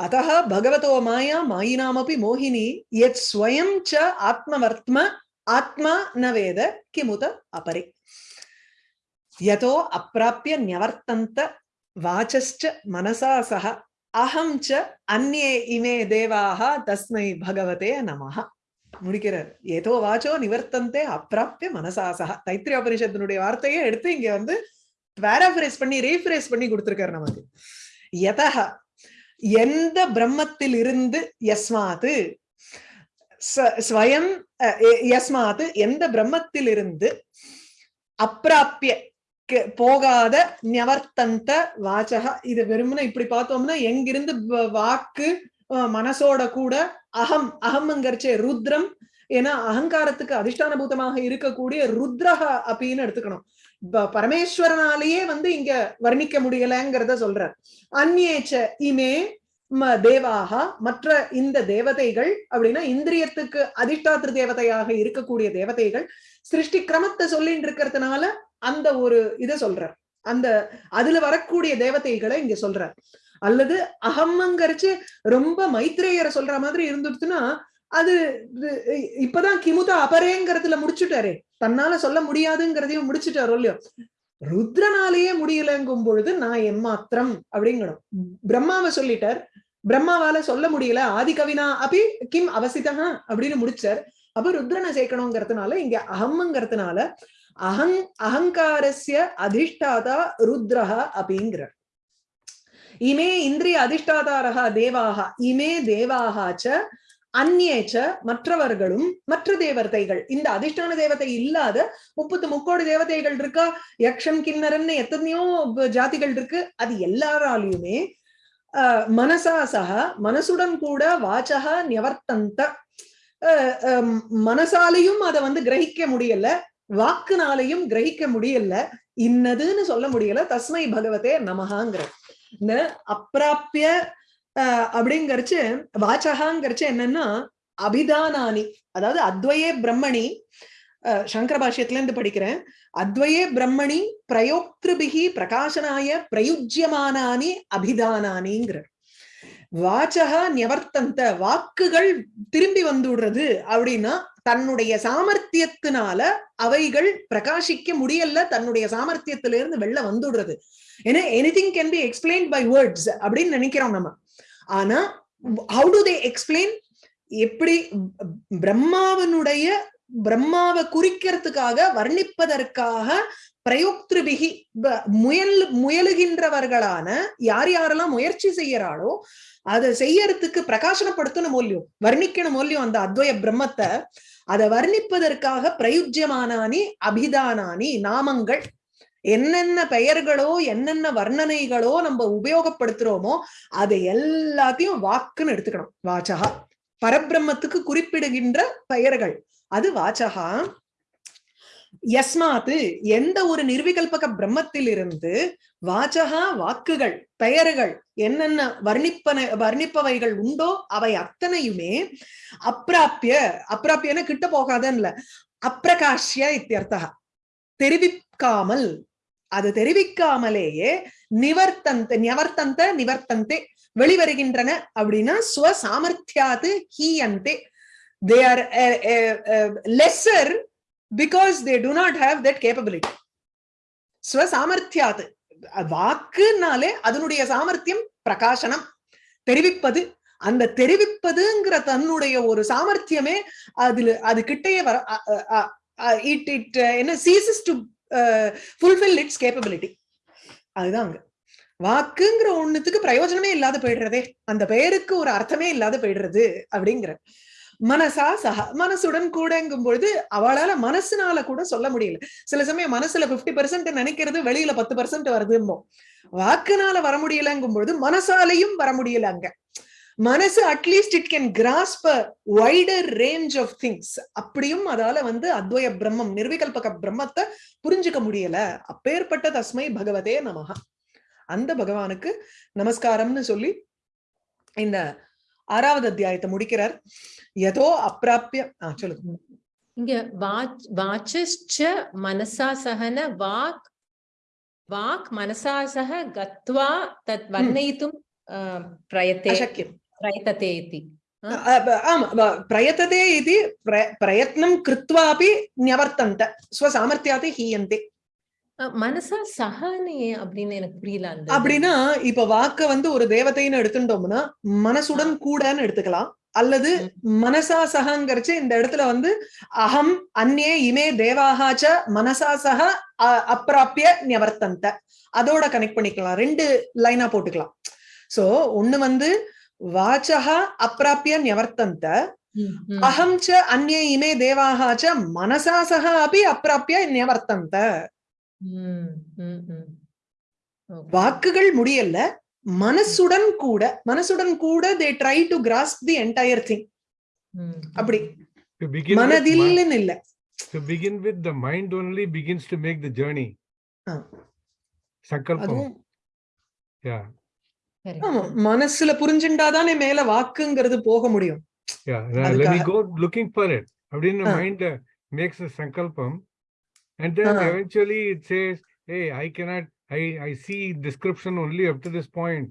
Speaker 1: அத்த பகவதோ மாயா மாயினாமப்பி மோகினி எத் ஸ்வயம் ச ஆத்மவர்த்ம ஆத்மா நவேத கிமுத அபரி. யதோ அப்பிராப்பிய நியவர்த்தந்த வாச்சஸ்ட மனசா சக அஹம் ச அந்நே இமே தேவாக தஸ்மை பகவதே நமஹா. முடிக்கிறார். ஏதோ வாச்சோ நிவர்த்தந்தே அப்பிராப்பிய மனசாசகா தைத்திரிய உபனிஷத்தினுடைய வார்த்தையை எடுத்து இங்க வந்து பேராஃபிரேஸ் பண்ணி ரீஃபரைஸ் பண்ணி கொடுத்துருக்காரு நமக்கு. எதா எந்த பிரம்மத்தில் இருந்து எஸ்மாத்து ஸ்வயம் அஹ், எந்த பிரம்மத்தில் இருந்து அப்பிராப்பிய போகாத நியவர்த்தந்த வாச்சக இது வெறுமனே இப்படி பார்த்தோம்னா எங்கிருந்து வ- வாக்கு மனசோட கூட அகம் அகம்ங்கிறச்சே ருத்ரம். ஏன்னா அகங்காரத்துக்கு அதிஷ்டானபூதமாக இருக்கக்கூடிய ருத்ரஹ அப்படின்னு எடுத்துக்கணும். ப- பரமேஸ்வரனாலேயே வந்து இங்க வர்ணிக்க முடியலங்கிறத சொல்றார். அந்நேச்ச இமே ம- தேவாக மற்ற இந்த தேவதைகள் அப்படின்னா இந்திரியத்துக்கு அதிஷ்டாத்திரு தேவதையாக இருக்கக்கூடிய தேவதைகள் சிருஷ்டி கிரமத்தை சொல்லிட்டு இருக்கிறதுனால அந்த ஒரு இதை சொல்றார். அந்த அதுல வரக்கூடிய தேவதைகளை இங்க சொல்றார். அல்லது அகம்மங்கரிச்சு ரொம்ப மைத்ரேயரை சொல்ற மாதிரி இருந்துடுச்சுன்னா அது இப்பதான் கிமுத அபரேங்கிறதுல முடிச்சுட்டாரே. தன்னால சொல்ல முடியாதுங்கிறதையும் முடிச்சுட்டாரோ இல்லையோ. ருத்ரனாலேயே முடியலங்கும் பொழுது நான் எம்மாத்திரம் அப்படிங்கணும். பிரம்மாவை சொல்லிட்டார். பிரம்மாவால சொல்ல முடியல. ஆதி கவினா அபி கிம் அவசிதா அப்படின்னு முடிச்சார். அப்ப ருத்ரனை சேர்க்கணுங்கிறதுனால இங்க அகம்ங்கிறதுனால அகங் அகங்காரஸ்ய அதிஷ்டாதா ருத்ரஹா அப்படிங்கிறார் இமே இந்திரிய அதிஷ்டாதாரகா தேவாக இமே தேவாக ச அந்நேச்ச மற்றவர்களும் மற்ற தேவதைகள். இந்த அதிஷ்டான தேவதை இல்லாத முப்பத்து முக்கோடி தேவதைகள் இருக்கா? யக்ஷம் கிண்ணரன்னு எத்தனையோ ஜாதிகள் இருக்கு. அது எல்லாராலையுமே அஹ், மனசா சக மனசுடன் கூட வாச்சக நியவர்த்தந்த அஹ், அஹ், மனசாலையும் அதை வந்து கிரகிக்க முடியல வாக்குனாலையும் கிரகிக்க முடியல இன்னதுன்னு சொல்ல முடியல தஸ்மை பகவதே நமகாங்கிற அப்பிராப்பிய அப்படிங்கறச்சு வாச்சகாங்கிறச்சு என்னன்னா அபிதானானி. அதாவது அத்வயே பிரம்மணி அஹ், சங்கர பாஷ்யத்துல இருந்து படிக்கிறேன். அத்வயே பிரம்மணி பிரயோக்திருபிகி பிரகாசனாய பிரயுஜ்யமானானி அபிதானானிங்கிற வாச்சக நியவர்த்தந்த வாக்குகள் திரும்பி வந்துடுறது அப்படின்னா தன்னுடைய சாமர்த்தியத்தினால அவைகள் பிரகாசிக்க முடியல தன்னுடைய சாமர்த்தியத்திலிருந்து வெளில வந்துடுறது. ஏன்னா anything can be explain by words அப்படின்னு நினைக்கிறோம் நம்ம. ஆனா ஹவு டு தே எக்ஸ்பிளைன் எப்படி பிரம்மாவனுடைய பிரம்மாவை குறிக்கிறதுக்காக வர்ணிப்பதற்காக பிரயோக்திருபிகி முயல் முயலுகின்றவர்களான யார் யாரெல்லாம் முயற்சி செய்யறாளோ அதை செய்யறதுக்கு பிரகாசனப்படுத்தணும் மூலியம் வர்ணிக்கணும் மூலியம் அந்த அத்வய பிரம்மத்தை. அதை வர்ணிப்பதற்காக பிரயுஜ்யமானானி அபிதானானி நாமங்கள். என்னென்ன பெயர்களோ என்னென்ன வர்ணனைகளோ நம்ம உபயோகப்படுத்துறோமோ அதை எல்லாத்தையும் வாக்குன்னு எடுத்துக்கணும். வாச்சகா. பரபிரம்மத்துக்கு குறிப்பிடுகின்ற பெயர்கள். அது வாச்சகா. யஸ்மாத்து எந்த ஒரு நிர்விகல்பக பிரம்மத்திலிருந்து வாச்சகா வாக்குகள் பெயர்கள் என்னென்ன வர்ணிப்பன வர்ணிப்பவைகள் உண்டோ அவை அத்தனையுமே அப்பிராப்பிய அப்பிராப்பியன கிட்ட போகாதன்ல அப்பிரகாஷ்ய இத்தியர்த்தா. தெரிவிக்காமல் அது தெரிவிக்காமலேயே நிவர்த்தந்த நிவர்த்தந்த நிவர்த்தந்தே வெளிவருகின்றன அப்படின்னா ஸ்வசாமர்த்தியாது ஹீயந்தே. They are lesser because they do not have that capability ஸ்வசாமர்த்தியாது வாக்குனாலே அதனுடைய சாமர்த்தியம் பிரகாசனம் தெரிவிப்பது. அந்த தெரிவிப்பதுங்கிற தன்னுடைய ஒரு சாமர்த்தியமே அதுல அது கிட்டேயே வர இட் இட் என்ன ceases to fulfil its capability அதுதான் அங்க. வாக்குங்கிற ஒண்ணுத்துக்கு பிரயோஜனமே இல்லாத போயிடுறதே. அந்த பெயருக்கு ஒரு அர்த்தமே இல்லாத போயிடுறது அப்படிங்கிற. மனசா சஹா மனசுடன் கூடங்கும் பொழுது அவளால மனசுனால கூட சொல்ல முடியல. சில சமயம் மனசுல பிப்டி பெர்சென்ட் நினைக்கிறது வெளியில பத்து பெர்சென்ட் வருதும்போ. வாக்குனால வர முடியலங்கும் பொழுது மனசாலையும் வர முடியல அங்க. மனசு at least it can grasp wider range of things அப்படியும் அதால வந்து அத்வய பிரம்மம் நிர்விகல்பக பிரம்மத்தை புரிஞ்சுக்க முடியல. அப்பேற்பட்ட தஸ்மை பகவதே நமகா அந்த பகவானுக்கு நமஸ்காரம்னு சொல்லி இந்த ஆறாவது அத்தியாயத்தை முடிக்கிறார். எதோ அப்பிராப்பிய ஆஹ் சொல்லுங்க.
Speaker 2: இங்க வாச் வாச்ச மனசா சகன வாக் வாக் மனசா சக கத்வா தத் வர்ணயித்தும் பிரயத்தே பிரயத்ததே இதி
Speaker 1: ஆம் பிரயத்ததே இது பிரயத்னம் கிருத்வாபி நியவர்த்தந்த ஸ்வசாமர்த்தியாத் ஹீயந்தே.
Speaker 2: மனசா சஹானே அப்படின்னு எனக்கு புரியல
Speaker 1: அப்படின்னா இப்ப வாக்க வந்து ஒரு தேவதைன்னு எடுத்துட்டோம்னா மனசுடன் கூடன்னு எடுத்துக்கலாம். அல்லது மனசா சகங்கிறச்சு இந்த இடத்துல வந்து அகம் அந்நே இமே தேவாகாச்ச மனசா சக அப்பிராப்பிய நிவர்த்தந்த அதோட கனெக்ட் பண்ணிக்கலாம். ரெண்டு லைனா போட்டுக்கலாம். சோ ஒண்ணு வந்து வாச்சகா அப்பிராப்பிய
Speaker 2: நிவர்த்தந்த
Speaker 1: அகம் ச அந்நே இமே தேவாகாச்ச மனசா சக அப்படி அப்பிராப்பிய நிவர்த்தந்த நியவர்த்தந்த
Speaker 2: ம், ம், ம். Okay.
Speaker 1: வாக்குகள் முடியல மனசுடன் கூட மனசுடன் கூட they try to grasp the entire
Speaker 2: thing
Speaker 1: அப்படி மனதில்னு இல்ல
Speaker 3: to begin with, the mind only begins to make the journey.
Speaker 2: correct.
Speaker 1: ஆமா மனசுல புரிஞ்சுண்டாதானே மேல வாக்குங்கிறது போக முடியும்
Speaker 3: yeah. Now, Let me go looking for it.
Speaker 1: Ah.
Speaker 3: uh, makes a sankalpam, and then
Speaker 1: Ah.
Speaker 3: eventually it says, "Hey, I cannot. I I see description only up to this point,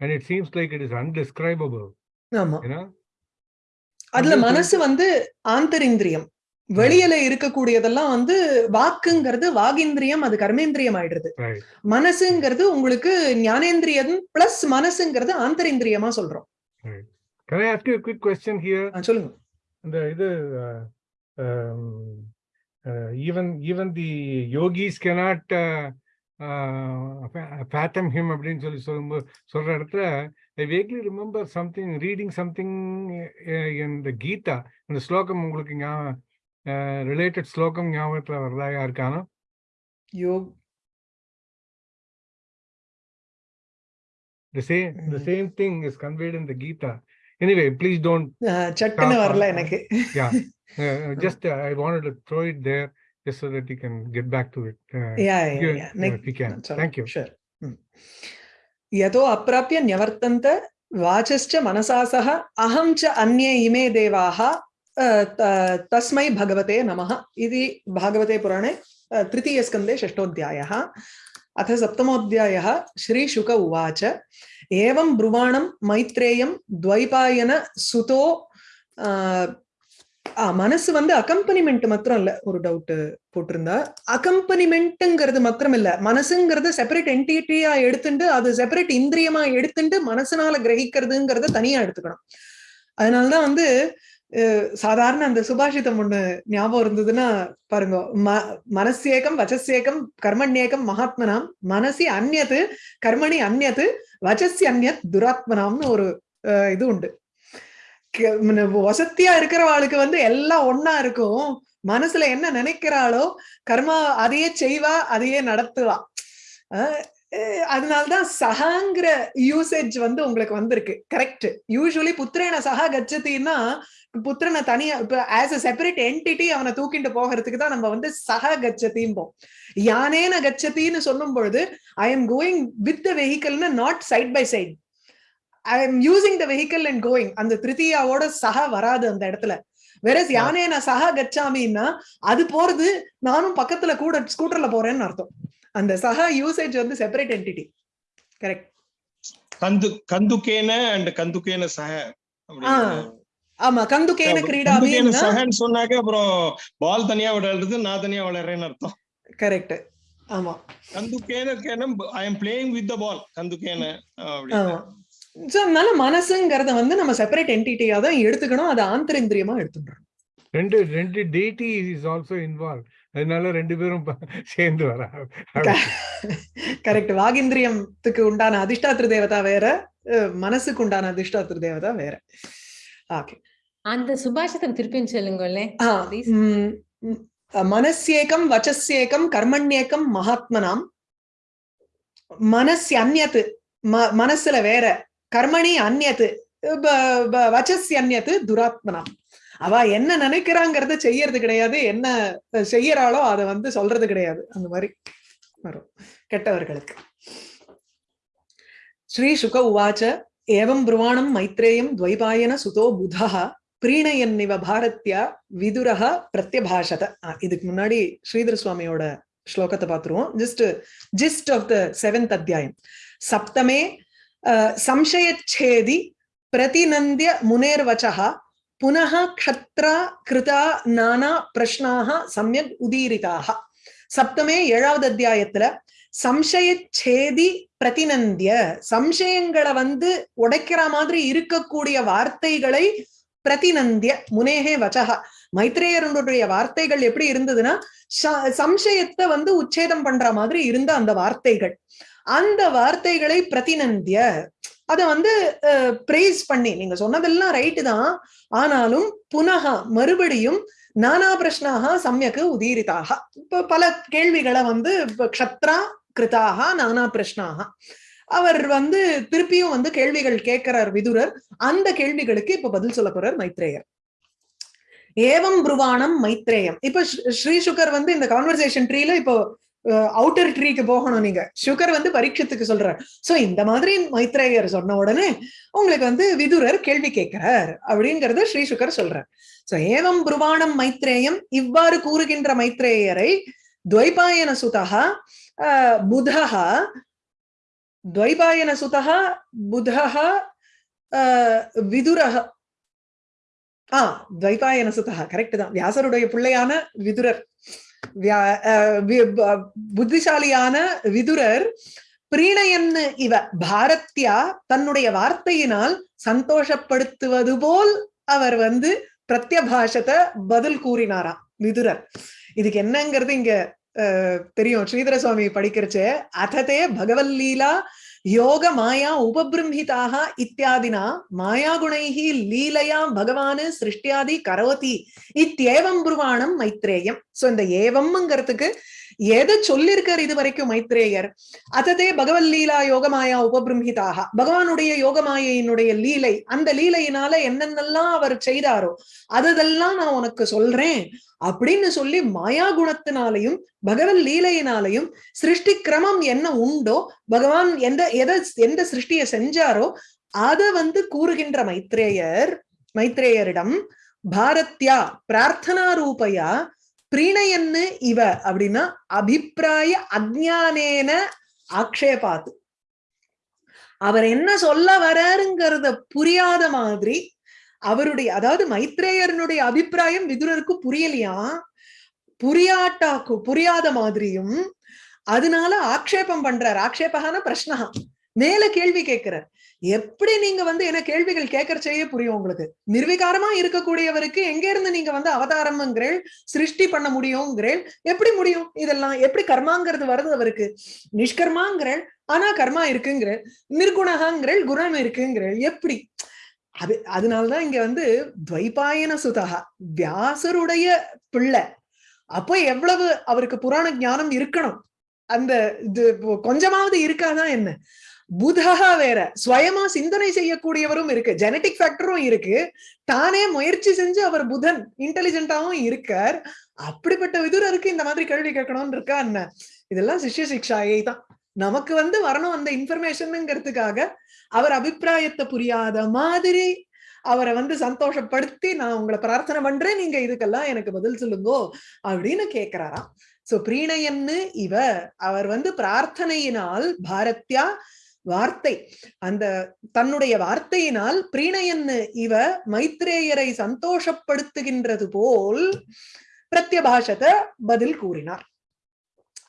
Speaker 3: and it seems like it is undescribable." You know.
Speaker 1: அதுல மனசு வந்து ஆந்தரிந்திரியம் வெளியில இருக்கக்கூடியதெல்லாம் வந்து வாக்குங்கிறது வாகிந்திரியம் அது கர்மேந்திரியம் ஆயிடுறது. மனசுங்கிறது உங்களுக்கு ஞானேந்திரியம் plus மனசுங்கிறது ஆந்தரிந்திரியமா சொல்றோம்
Speaker 3: Can I ask you a quick question here?
Speaker 1: சொல்லுங்க
Speaker 3: the இது uh, um, uh, even even the yogis cannot uh, uh, fa- fathom him அப்படின்னு சொல்லி சொல்லும்போது சொல்ற இடத்துல I vaguely remember something reading something uh, in the Gita இந்த ஸ்லோகம் உங்களுக்கு ரிலேட்டட் ஸ்லோகம் ஞாபகத்துல வருதா யாருக்கானோ
Speaker 1: யோக்
Speaker 3: the same the
Speaker 1: Mm.
Speaker 3: same thing is conveyed in the Gita anyway please don't
Speaker 1: ஆஹ் சட்டுன்னு
Speaker 3: Stop,
Speaker 1: வரல
Speaker 3: uh,
Speaker 1: எனக்கு
Speaker 3: yeah uh, just uh, I wanted to throw it there just so that you can get back to it uh,
Speaker 1: yeah
Speaker 3: you-
Speaker 1: yeah
Speaker 3: uh, if you can thank you
Speaker 1: sure यतो अप्राप्य न्यवर्तन्त वाचश्च मनसा सह अहं च अन्ये इमे देवाः अ, त- तस्मै भगवते नमः इति भागवते पुराणे अ, तृतीयस्कन्धे षष्ठोऽध्यायः अथ सप्तमोऽध्यायः श्रीशुक उवाच ஏவம் புருவாணம் மைத்ரேயம் துவைபாயன சுதோ மனசு வந்து அக்கம்பனிமெண்ட் மாத்திரம் இல்ல ஒரு டவுட் போட்டிருந்தா. அக்கம்பனிமெண்ட்ங்கிறது மாத்திரம் இல்ல மனசுங்கிறது செப்பரேட் என்டிட்டியா எடுத்துட்டு அது செப்பரேட் இந்திரியமா எடுத்துட்டு மனசுனால கிரகிக்கிறதுங்கிறத தனியா எடுத்துக்கணும். அதனாலதான் வந்து சாதாரண அந்த சுபாஷிதம் ஒண்ணு ஞாபகம் இருந்ததுன்னா பாருங்க ம மனசேகம் வச்சசேகம் கர்மண்யேகம் மகாத்மனாம் மனசி அந்நது கர்மணி அந்நது வச்சசி அந்யத் துராத்மனாம்னு ஒரு அஹ், இது உண்டு. வசத்தியா இருக்கிறவாளுக்கு வந்து எல்லாம் ஒன்னா இருக்கும். மனசுல என்ன நினைக்கிறாளோ கர்மா அதையே செய்வா அதையே நடத்துவா. அதனால்தான் அதனாலதான் சகாங்கிற யூசேஜ் வந்து உங்களுக்கு வந்திருக்கு. கரெக்ட் யூஸ்வலி புத்திரேன சகா கச்சத்தின்னா புத்திரனை தனியா இப்ப ஆஸ் அ செப்பரேட் என்டிட்டி அவனை தூக்கிட்டு போகிறதுக்கு தான் நம்ம வந்து சகா கச்சத்தின்போம் யானேன கச்சத்தின்னு சொல்லும் பொழுது I am going with the வெஹிக்கல்னு not side by side I am using the vehicle and going அந்த திருத்தியாவோட சகா வராது அந்த இடத்துல. வெரஸ் யானே நான் சகா கச்சாமின்னா அது போறது நானும் பக்கத்துல கூட ஸ்கூட்டர்ல போறேன்னு அர்த்தம். அந்த சகா யூசேஜ் வந்து செப்பரேட் என்டிட்டி கரெக்ட்
Speaker 4: கந்து கந்துக்கேன அண்ட் கந்துக்கேன சக
Speaker 1: ஆமா கந்துகேன
Speaker 4: கந்துக்கேன
Speaker 1: கிரீடாபின்னா
Speaker 4: சகன்னு சொன்னாக்க அப்புறம் பால் தனியா விளையாடுறது நான் தனியா விளையாடுறேன்னு அர்த்தம்.
Speaker 1: கரெக்ட். ஆமா.
Speaker 4: கந்துக்கேன கேன I am playing with the
Speaker 1: ball
Speaker 4: அப்படின்னு
Speaker 1: சோ அதனால மனசுங்கிறத வந்து நம்ம செப்பரேட் என்டிட்டியா தான் எடுத்துக்கணும். அதை ஆந்தரேந்திரியமா எடுத்துக்கணும்.
Speaker 3: ரெண்டு ரெண்டு டெய்டி இஸ் ஆல்சோ இன்வால்வ் அதனால ரெண்டு பேரும் சேர்ந்து வர.
Speaker 1: கரெக்ட் வாகிந்திரியத்துக்கு உண்டான அதிஷ்டாத்திர தேவதா வேற மனசுக்கு உண்டான அதிஷ்டாத்திர தேவதா வேற. ஓகே
Speaker 2: அந்த சுபாஷிதம் திருப்பியும் சொல்லுங்களேன்
Speaker 1: ஆ,
Speaker 2: Please.
Speaker 1: ம், ம், மனஸ்யேகம் வச்சஸ்யேகம் கர்மண்யேகம் மகாத்மனாம். மனஸ் அந்நத்து ம- மனசுல வேற. கர்மணி அந்நத்து வச்சஸ்ய அந்நத்து துராத்மனாம். அவ என்ன நினைக்கிறாங்கிறத செய்யறது கிடையாது. என்ன செய்யறாளோ அதை வந்து சொல்றது கிடையாது. அந்த மாதிரி வரும் கெட்டவர்களுக்கு. ஸ்ரீ சுக உவாச்ச ஏவம் புருவாணம் மைத்ரேயம் துவைபாயன சுதோ புதः பிரீணயன்னிவ பாரத்யா விதுரக பிரத்யபாஷத. இதுக்கு முன்னாடி ஸ்ரீதர சுவாமியோட ஸ்லோகத்தை பார்த்துருவோம். Just gist of the seventh அத்தியாயம். சப்தமே சம்சயச்சேதி பிரதிநந்திய முனேர்வச்சா புனः க்ஷத்ரா கிருதா நானா பிரஷ்னாக சமயக் உதீரிதாக சப்தமே ஏழாவது அத்தியாயத்துல சம்சயச்சேதி பிரதிநந்திய சம்சயங்களை வந்து உடைக்கிற மாதிரி இருக்கக்கூடிய வார்த்தைகளை பிரதிநந்திய முனேகே வச்சகா மைத்ரேயருடைய வார்த்தைகள் எப்படி இருந்ததுன்னா ச- சம்சயத்தை வந்து உச்சேதம் பண்ற மாதிரி இருந்த அந்த வார்த்தைகள். அந்த வார்த்தைகளை பிரதிநந்திய அத வந்து பிரேஸ் பண்ணி நீங்க சொன்னதெல்லாம் ரைட்டு தான். ஆனாலும் புனக மறுபடியும் நானா பிரஷ்னாக சமயக்கு உதீரிதாக இப்ப பல கேள்விகளை வந்து க்ஷத்ரா கிருதாக நானா பிரஷ்னாக அவர் வந்து திருப்பியும் வந்து கேள்விகள் கேட்கிறார் விதுரர். அந்த கேள்விகளுக்கு இப்ப பதில் சொல்ல போறார் மைத்ரேயர். ஏவம் புருவானம் மைத்ரேயம். இப்ப ஸ்ரீ- சுகர் வந்து இந்த கான்வர்சேஷன் ட்ரீல இப்போ அவுட்டர் ட்ரீக்கு போகணும் நீங்க. சுகர் வந்து பரீட்சத்துக்கு சொல்றார். சோ இந்த மாதிரி மைத்ரேயர் சொன்ன உடனே உங்களுக்கு வந்து விதுரர் கேள்வி கேட்கிறார் அப்படிங்கறத ஸ்ரீ சுகர் சொல்றார். சோ ஏவம் புருவானம் மைத்ரேயம் இவ்வாறு கூறுகின்ற மைத்ரேயரை துவைபாயன சுதா புதः துவைபாயன சுதः புதः விதுரः ஆ துவைபாயன சுதா கரெக்ட் தான். வியாசருடைய பிள்ளையான விதுரர். அஹ் புத்திசாலியான விதுரர் பிரீணயன்னு இவ பாரத்யா தன்னுடைய வார்த்தையினால் சந்தோஷப்படுத்துவது போல் அவர் வந்து பிரத்யபாஷத்தை பதில் கூறினாராம் விதுரர். இதுக்கு என்னங்கிறது இங்க தெரியும். ஸ்ரீதர சுவாமி படிக்கிறச்சு அததே பகவல்லீலா யோக மாயா உபபிரம்ஹிதாக இத்தியாதினா மாயா குணைஹி லீலையா பகவானு சிருஷ்டியாதி கரோதி இத்தியேவம் புருவானம் மைத்ரேயம். சோ இந்த ஏவம்ங்கிறதுக்கு எதை சொல்லியிருக்கார் இது வரைக்கும் மைத்ரேயர். அததே பகவல்லீலா யோகமாயா உபபிரம்ஹிதாக பகவானுடைய யோகமாயினுடைய லீலை அந்த லீலையினால என்னென்னலாம் அவர் செய்தாரோ அதெல்லாம் நான் உனக்கு சொல்றேன் அப்படின்னு சொல்லி மாயா குணத்தினாலையும் பகவத் லீலையினாலையும் சிருஷ்டி கிரமம் என்ன உண்டோ பகவான் எந்த எதை எந்த சிருஷ்டியை செஞ்சாரோ அதை வந்து கூறுகின்ற மைத்ரேயர் மைத்ரேயரிடம் பாரத்யா பிரார்த்தனா ரூபையா பிரீணயன்னு இவ அப்படின்னா அபிப்பிராய அஜ்ஞானேன ஆக்ஷேபாத்து. அவர் என்ன சொல்ல வராருங்கிறத புரியாத மாதிரி அவருடைய அதாவது மைத்ரேயரனுடைய அபிப்பிராயம் விதுரருக்கு புரியலையா? புரியாட்டாக்கு புரியாத மாதிரியும் அதனால ஆக்ஷேபம் பண்றார். ஆக்ஷேபகான பிரஷ்னஹா மேல கேள்வி கேட்கிறார். எப்படி நீங்க வந்து என்ன கேள்விகள் கேட்கறச்சேயே புரியும் உங்களுக்கு? நிர்விகாரமா இருக்கக்கூடியவருக்கு எங்க இருந்து நீங்க வந்து அவதாரம்ங்கிறேள் சிருஷ்டி பண்ண முடியுங்கிறேள் எப்படி முடியும்? இதெல்லாம் எப்படி கர்மாங்கிறது வருது அவருக்கு? நிஷ்கர்மாங்கிறேள் ஆனா கர்மா இருக்குங்கிறேள். நிர்குணகாங்கிறேள் குணம் இருக்குங்கிறேள். எப்படி? அது அதனாலதான் இங்க வந்து துவைபாயன சுதகா வியாசருடைய பிள்ளை. அப்போ எவ்வளவு அவருக்கு புராண ஞானம் இருக்கணும்? அந்த இது கொஞ்சமாவது இருக்காதான் என்ன? புதகா வேற. சுயமா சிந்தனை செய்யக்கூடியவரும் இருக்கு. ஜெனட்டிக் ஃபேக்டரும் இருக்கு. தானே முயற்சி செஞ்சு அவர் புதன் இன்டெலிஜென்ட்டாவும் இருக்கார். அப்படிப்பட்ட விதுரருக்கு இந்த மாதிரி கேள்வி கேட்கணும்னு இருக்கா என்ன? இதெல்லாம் சிஷ்ய சிக்ஷாயை தான். நமக்கு வந்து வரணும் அந்த இன்ஃபர்மேஷனுங்கிறதுக்காக அவர் அபிப்பிராயத்தை புரியாத மாதிரி அவரை வந்து சந்தோஷப்படுத்தி நான் உங்களை பிரார்த்தனை பண்றேன். நீங்க இதுக்கெல்லாம் எனக்கு பதில் சொல்லுங்கோ அப்படின்னு கேக்குறாராம். சோ பிரீணயன்னு இவர் அவர் வந்து பிரார்த்தனையினால் பாரத்யா வார்த்தை. அந்த தன்னுடைய வார்த்தையினால் பிரீணயன்னு இவ மைத்ரேயரை சந்தோஷப்படுத்துகின்றது போல் பிரத்யபாஷத்தை பதில் கூறினார்.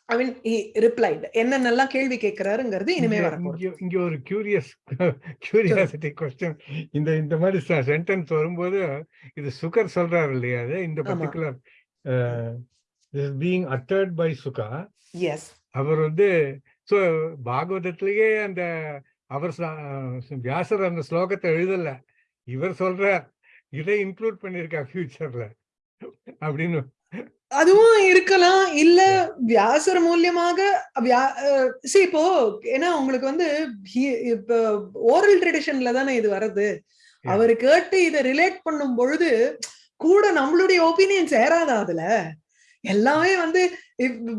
Speaker 1: மீன் ரிப்ளைட் என்னென்னலாம் கேள்வி கேட்கிறாருங்கிறது இனிமே
Speaker 3: இங்க- ஒரு கியூரியஸ் கியூரியாசிட்டி கொஸ்டின் இந்த இந்த மாதிரி சென்டென்ஸ் வரும்போது இது சுகர் சொல்றாரு இல்லையா இந்த. Particular being uttered by Shuka
Speaker 1: as
Speaker 3: அவர் வந்து ஸோ பாகவதத்திலேயே அந்த அவர் வியாசர் அந்த ஸ்லோகத்தை எழுதல. இவர் சொல்றார் இதை இன்க்ளூட் பண்ணிருக்கா ஃபியூச்சர்ல அப்படின்னு.
Speaker 1: அதுவும் இருக்கலாம். இல்ல வியாசர் மூலியமாக see இப்போ ஏன்னா உங்களுக்கு வந்து இப்ப ஓரல் ட்ரெடிஷன்ல தானே இது வருது. அவரு கேட்டு இதை ரிலேட் பண்ணும் பொழுது கூட நம்மளுடைய ஒப்பீனியன் சேராதா அதுல? எல்லாமே வந்து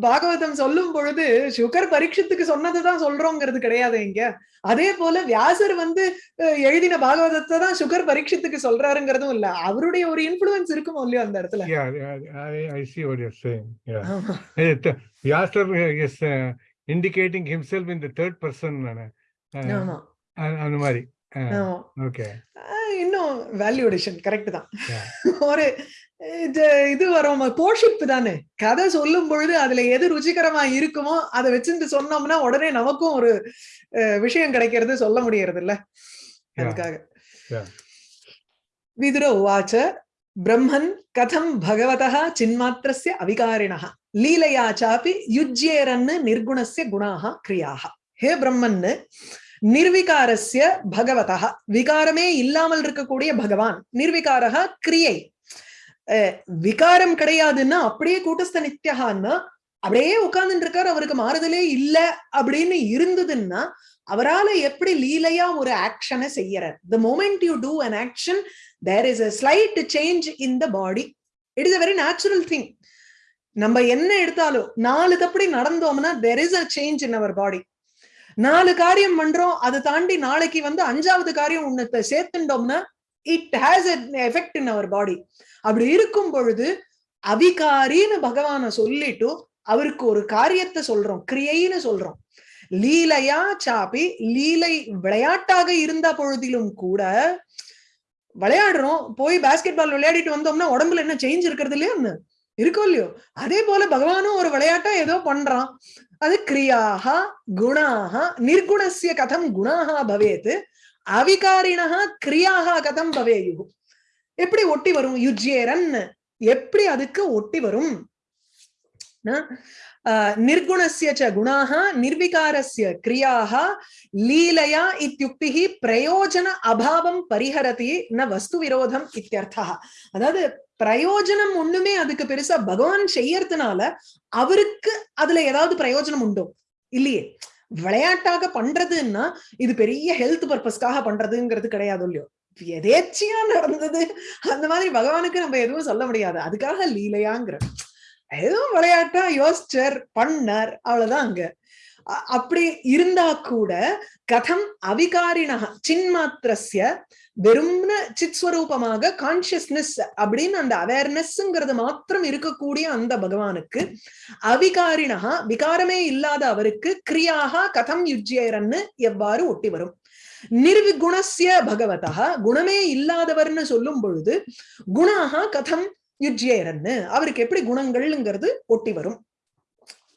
Speaker 1: பாகவதம் சொல்லும் பொழுது சுகர் பரீட்சத்துக்கு சொன்னதுதான் சொல்றோங்கிறது கிடையாது இங்க. அதே போல வியாசர் வந்து எழுதின பாகவதத்தை தான் சுகர் பரீட்சத்துக்கு சொல்றாருங்கிறதும் இல்ல. அவருடைய ஒரு இன்ஃபுளுன்ஸ் இருக்குமோ இல்லையோ அந்த இடத்துல?
Speaker 3: Indicating himself in the third person. Uh,
Speaker 1: ஆமா.
Speaker 3: அந்த மாதிரி. ஓகே
Speaker 1: ஆஹ் இன்னும் வேல்யூ அடிஷன் கரெக்ட் தான். ஒரு இது வரும் போஷிப்பு தானே. கதை சொல்லும் பொழுது அதுல எது ருச்சிகரமா இருக்குமோ அதை வச்சுட்டு சொன்னோம்னா உடனே நமக்கும் ஒரு விஷயம் கிடைக்கிறது சொல்ல முடியறது இல்ல அதுக்காக. விதுர உவாச்ச பிரம்மன் கதம் பகவதः சின்மாத்திரஸ்ய அவிகாரிணः லீலையா சாப்பி யுஜ்யேரன்னு நிர்குணஸ்ய குணாக கிரியாக ஹே பிரம்மன்னு நிர்விகாரஸ்ய பகவதா விகாரமே இல்லாமல் இருக்கக்கூடிய பகவான். நிர்விகாரக கிரியை. அஹ், விகாரம் கிடையாதுன்னா அப்படியே கூட்டஸ்த நித்தியகான்னா அப்படியே உட்கார்ந்துட்டு இருக்காரு அவருக்கு மாறுதலே இல்ல அப்படின்னு இருந்ததுன்னா அவரால எப்படி லீலையா ஒரு ஆக்ஷனை செய்யறார்? The moment you do an action there is a slight change in the body it is a very natural thing நம்ம என்ன எடுத்தாலும் நாலு தப்படி நடந்தோம்னா there is a change in our body நாலு காரியம் பண்றோம் அதை தாண்டி நாளைக்கு வந்து அஞ்சாவது காரியம் உன்னத்தை சேர்த்துட்டோம்னா it has effect in our body அப்படி இருக்கும் பொழுது அவிகாரின்னு பகவான சொல்லிட்டு அவருக்கு ஒரு காரியத்தை சொல்றோம் கிரியைன்னு சொல்றோம். லீலையா சாப்பி லீலை விளையாட்டாக இருந்த பொழுதிலும் கூட விளையாடுறோம் போய் பாஸ்கெட் பால் விளையாடிட்டு வந்தோம்னா உடம்புல என்ன சேஞ்ச் இருக்கிறது இல்லையா இருக்கோ இல்லையோ? அதே போல பகவானும் ஒரு விளையாட்டா ஏதோ பண்றான். அது கிரியாக குணாக நிர்குணசிய கதம் குணாக பவேத். அவிகாரிணா கிரியாக கதம் பவேயு எப்படி ஒட்டி வரும்? யுஜ்யேரன். எப்படி அதுக்கு ஒட்டி வரும்? நிர்குணசிய ச குணாக நிர்விகாரஸ்ய கிரியாக லீலையா இத்தியுக்தி பிரயோஜன அபாவம் பரிஹரதி ந வஸ்து விரோதம் இத்தியர்த்தா அதாவது பிரயோஜனம் ஒண்ணுமே அதுக்கு பெருசா பகவான் செய்யறதுனால அவருக்கு அதுல ஏதாவது பிரயோஜனம் உண்டோ? இல்லையே. விளையாட்டாக பண்றதுன்னா இது பெரிய ஹெல்த் பர்பஸ்க்காக பண்றதுங்கிறது கிடையாது இல்லையோ? எதேச்சியா நடந்தது? அந்த மாதிரி பகவானுக்கு நம்ம எதுவும் சொல்ல முடியாது. அதுக்காக லீலையாங்கிற எதுவும் விளையாட்டா யோசிச்சர் பண்ணார். அவ்வளவுதான் அங்க. அப்படி இருந்தா கூட கதம் அவிகாரிணா சின்மாத்திரஸ்ய வெறும்ன சித்ஸ்வரூபமாக கான்சியஸ்னஸ் அப்படின்னு அந்த அவேர்னஸ்ங்கிறது மாத்திரம் இருக்கக்கூடிய அந்த பகவானுக்கு அவிகாரிணா விகாரமே இல்லாத அவருக்கு கிரியாக கதம் யுஜ்யரன்னு எவ்வாறு ஒட்டி வரும்? நிர்விகுணஸ்ய பகவதா குணமே இல்லாதவர்னு சொல்லும் பொழுது குணாக கதம் யுஜ்யரன்னு அவருக்கு எப்படி குணங்கள்ங்கிறது ஒட்டி வரும்?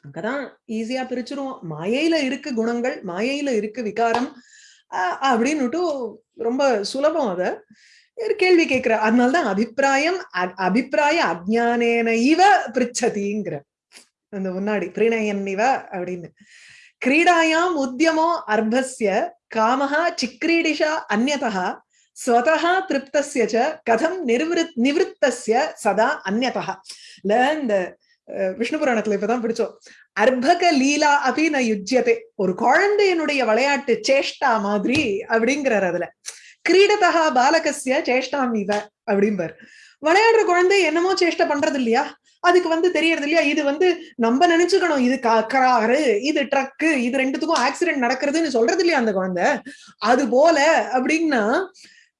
Speaker 1: அங்கதான் ஈஸியா பிரிச்சிருவோம். மாயையில இருக்கு குணங்கள் மாயையில இருக்கு விகாரம் அப்படின்னுட்டு ரொம்ப சுலபம் அத. கேள்வி கேட்கிற அதனாலதான் அபிப்பிராயம் அபிப்பிராய அஜானேன இவ பிரிச்சதிங்கிற. அந்த முன்னாடி பிரிணயன் இவ அப்படின்னு. கிரீடாயாம் உத்தியமோ அர்பஸ்ய காமஹா சிக்ரீடிஷா அந்நதா ஸ்வதா திருப்தஸ்ய கதம் நிர்விருத் நிவிருத்தஸ்ய சதா அந்நதா இல்ல இந்த விஷ்ணு புராணத்துல இப்பதான் பிடிச்சோம். அர்பக லீலா அபி ந யுஜ்யதே. ஒரு குழந்தையினுடைய விளையாட்டு சேஷ்டா மாதிரி அப்படிங்கிறார் அதுல. கிரீடதா பாலகஸ்ய சேஷ்டாம் இவ அப்படிம்பார். விளையாடுற குழந்தை என்னமோ சேஷ்டை பண்றது இல்லையா? அதுக்கு வந்து தெரியறது இல்லையா? இது வந்து நம்ம நினைச்சுக்கணும். இது கா- காரு இது ட்ரக்கு இது ரெண்டுத்துக்கும் ஆக்சிடென்ட் நடக்கிறதுன்னு சொல்றது இல்லையா அந்த குழந்தை? அது போல அப்படின்னா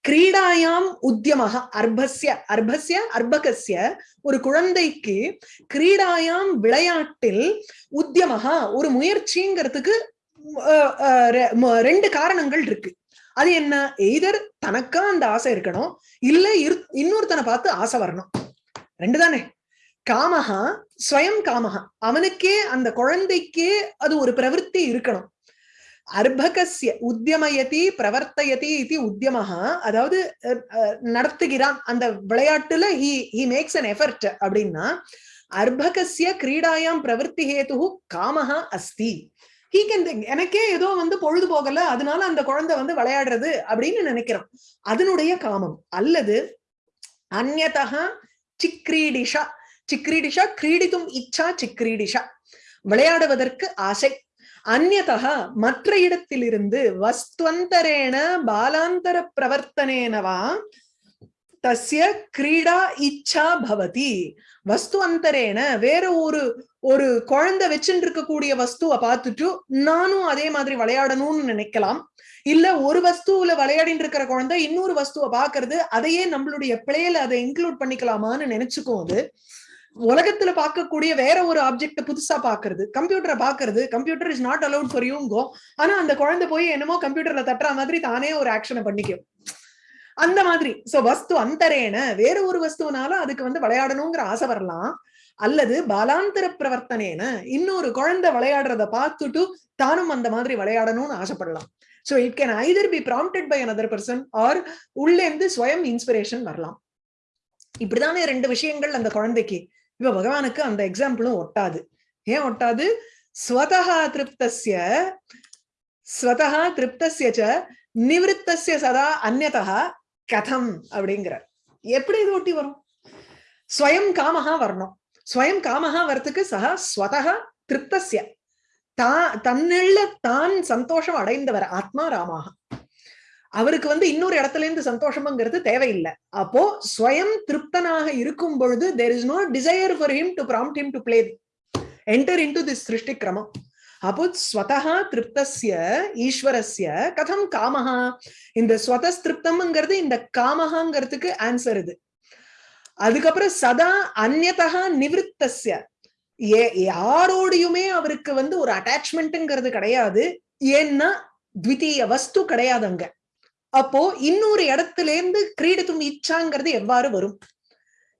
Speaker 1: கிரீடாயாம் உத்தியமாக அர்பஸ்ய அர்பஸ்ய அர்பகசிய ஒரு குழந்தைக்கு கிரீடாயாம் விளையாட்டில் உத்தியமாக ஒரு முயற்சிங்கிறதுக்கு அஹ், ரெ- ம- ரெண்டு காரணங்கள் இருக்கு. அது என்ன? எய்தர் தனக்கா அந்த ஆசை இருக்கணும். இல்ல இரு- இன்னொருத்தனை பார்த்து ஆசை வரணும். ரெண்டு தானே? காமஹா ஸ்வயம் காமஹா. அவனுக்கே அந்த குழந்தைக்கே அது ஒரு பிரவೃತ್ತಿ இருக்கணும். அர்பகசிய உத்தியமயதி பிரவர்த்தயதி இது உத்தியமஹா அதாவது நடத்துகிறான். அந்த விளையாட்டுல he he makes an effort அப்படின்னா அர்பகசிய கிரீடாயாம் பிரவருத்தி ஹேத்து காமஹா அஸ்தி ஹீ கேன் எனக்கே ஏதோ வந்து பொழுது போகல அதனால அந்த குழந்தை வந்து விளையாடுறது அப்படின்னு நினைக்கிறோம். அதனுடைய காமம். அல்லது அந்நதா சிக்ரீடிஷா. சிக்ரீடிஷா கிரீடித்தும் இச்சா சிக்ரீடிஷா. விளையாடுவதற்கு ஆசை. அந்நதா மற்ற இடத்திலிருந்து வஸ்துவந்தரேன பாலாந்தர பிரவர்த்தனேனவா? தஸ்ய கிரீடா இச்சா பவதி. வஸ்து அந்தரேன வேற ஒரு ஒரு குழந்தை வச்சுட்டு இருக்கக்கூடிய வஸ்துவை பார்த்துட்டு நானும் அதே மாதிரி விளையாடணும்னு நினைக்கலாம். இல்ல ஒரு வஸ்துவில விளையாடிட்டு இருக்கிற குழந்தை இன்னொரு வஸ்துவை பாக்குறது அதையே நம்மளுடைய பிளேல அதை இன்க்ளூட் பண்ணிக்கலாமான்னு நினைச்சுக்கும் அது. உலகத்துல பார்க்கக்கூடிய வேற ஒரு ஆப்ஜெக்ட புதுசா பாக்குறது கம்ப்யூட்டரை பாக்குறது computer is not allowed for யூங்கோ ஆனா அந்த குழந்தை போய் என்னமோ கம்ப்யூட்டர்ல தட்டுற மாதிரி தானே ஒரு ஆக்ஷனை பண்ணிக்கும். அந்த மாதிரி. சோ வஸ்து அந்தரேன. வேற ஒரு வஸ்துவனால அதுக்கு வந்து விளையாடணுங்கிற ஆசை வரலாம். அல்லது பாலாந்தர பிரவர்த்தனேன. இன்னொரு குழந்தை விளையாடுறத பார்த்துட்டு தானும் அந்த மாதிரி விளையாடணும்னு ஆசைப்படலாம். So it can either be prompted by another person or உள்ளேந்து ஸ்வயம் இன்ஸ்பிரேஷன் வரலாம். இப்படிதானே ரெண்டு விஷயங்கள் அந்த குழந்தைக்கு. இப்ப பகவானுக்கு அந்த எக்ஸாம்பிளும் ஒட்டாது. ஏன் ஒட்டாது? ஸ்வதஹா திருப்தஸ்ய ஸ்வதஹா திருப்தஸ்ய ச சதா அந்நதா கதம் அப்படிங்கிறார். எப்படி இது ஒட்டி வரும்? ஸ்வயம் காமஹா வரணும். ஸ்வயம் காமஹா வரத்துக்கு சஹா ஸ்வதஹா திருப்தசிய தா தன்னிள்ள தான் சந்தோஷம் அடைந்தவர் ஆத்மா ராமாக அவருக்கு வந்து இன்னொரு இடத்துல இருந்து சந்தோஷம்ங்கிறது தேவையில்லை. அப்போ ஸ்வயம் திருப்தனாக இருக்கும் பொழுது there is no desire for him to prompt him to play enter into this சிருஷ்டி கிரமம் அப்போ ஸ்வதஹா திருப்தஸ்ய ஈஸ்வரஸ்ய கதம் காமஹா. இந்த ஸ்வதஸ்திருப்தம்ங்கிறது இந்த காமஹாங்கிறதுக்கு ஆன்சர் இது. அதுக்கப்புறம் சதா அந்நதா நிவிருத்தஸ்ய. ஏ யாரோடையுமே அவருக்கு வந்து ஒரு அட்டாச்மெண்ட்ங்கிறது கிடையாது. ஏன்னா த்விதீய வஸ்து கிடையாது அங்க அப்போ இன்னொரு இடத்துல இருந்து கிரீடத்தும் இச்சாங்கிறது எவ்வாறு வரும்?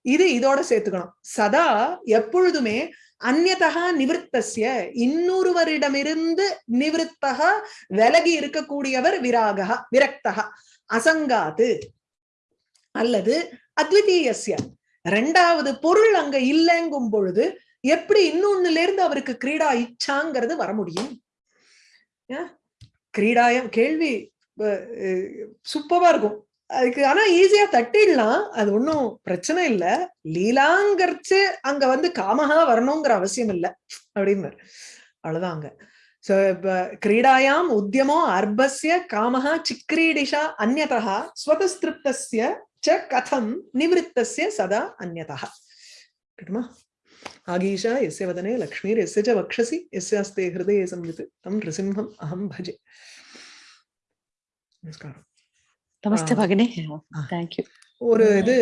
Speaker 1: இது இதோட சேர்த்துக்கணும். சதா எப்பொழுதுமே அந்நதா நிவிருத்தஸ்ய இன்னொருவரிடமிருந்து நிவர்த்தகா விலகி இருக்கக்கூடியவர் விராகா விரக்தகா அசங்காது. அல்லது அத்விதீயசிய ரெண்டாவது பொருள் அங்க இல்லைங்கும் பொழுது எப்படி இன்னொன்னுல இருந்து அவருக்கு கிரீடா இச்சாங்கிறது வர முடியும்? ஏன்? கிரீடாயம் கேள்வி சூப்பரா இருக்கும். அதுக்கு ஆனா ஈஸியா தட்டிடலாம். அது ஒன்றும் பிரச்சனை இல்ல. லீலாங்கரிச்சு அங்க வந்து காமஹா வரணுங்கிற அவசியம் இல்ல. அப்படின்னு அவ்வளவுதான் அங்க. சோ இப்ப கிரீடாயாம் உத்தியமோ அர்பஸ்ய காமஹா சிக்ரீடிஷா அந்நதா ஸ்வதஸ்திருப்தஸ்ய ச கதம் நிவத்திய சதா அந்நதா கிட்டுமா? ஆகீஷா எஸ்ய வதனே லக்ஷ்மீர் எஸ்ய ச வக்ஷசி எஸ்யாஸ்தே ஹிருதயே சம்யுத் தம் நிருசிம்ஹம் அஹம் பஜே. நமஸ்காரம் நமஸ்தே
Speaker 5: பகனே தேங்க்யூ
Speaker 1: ஒரு இது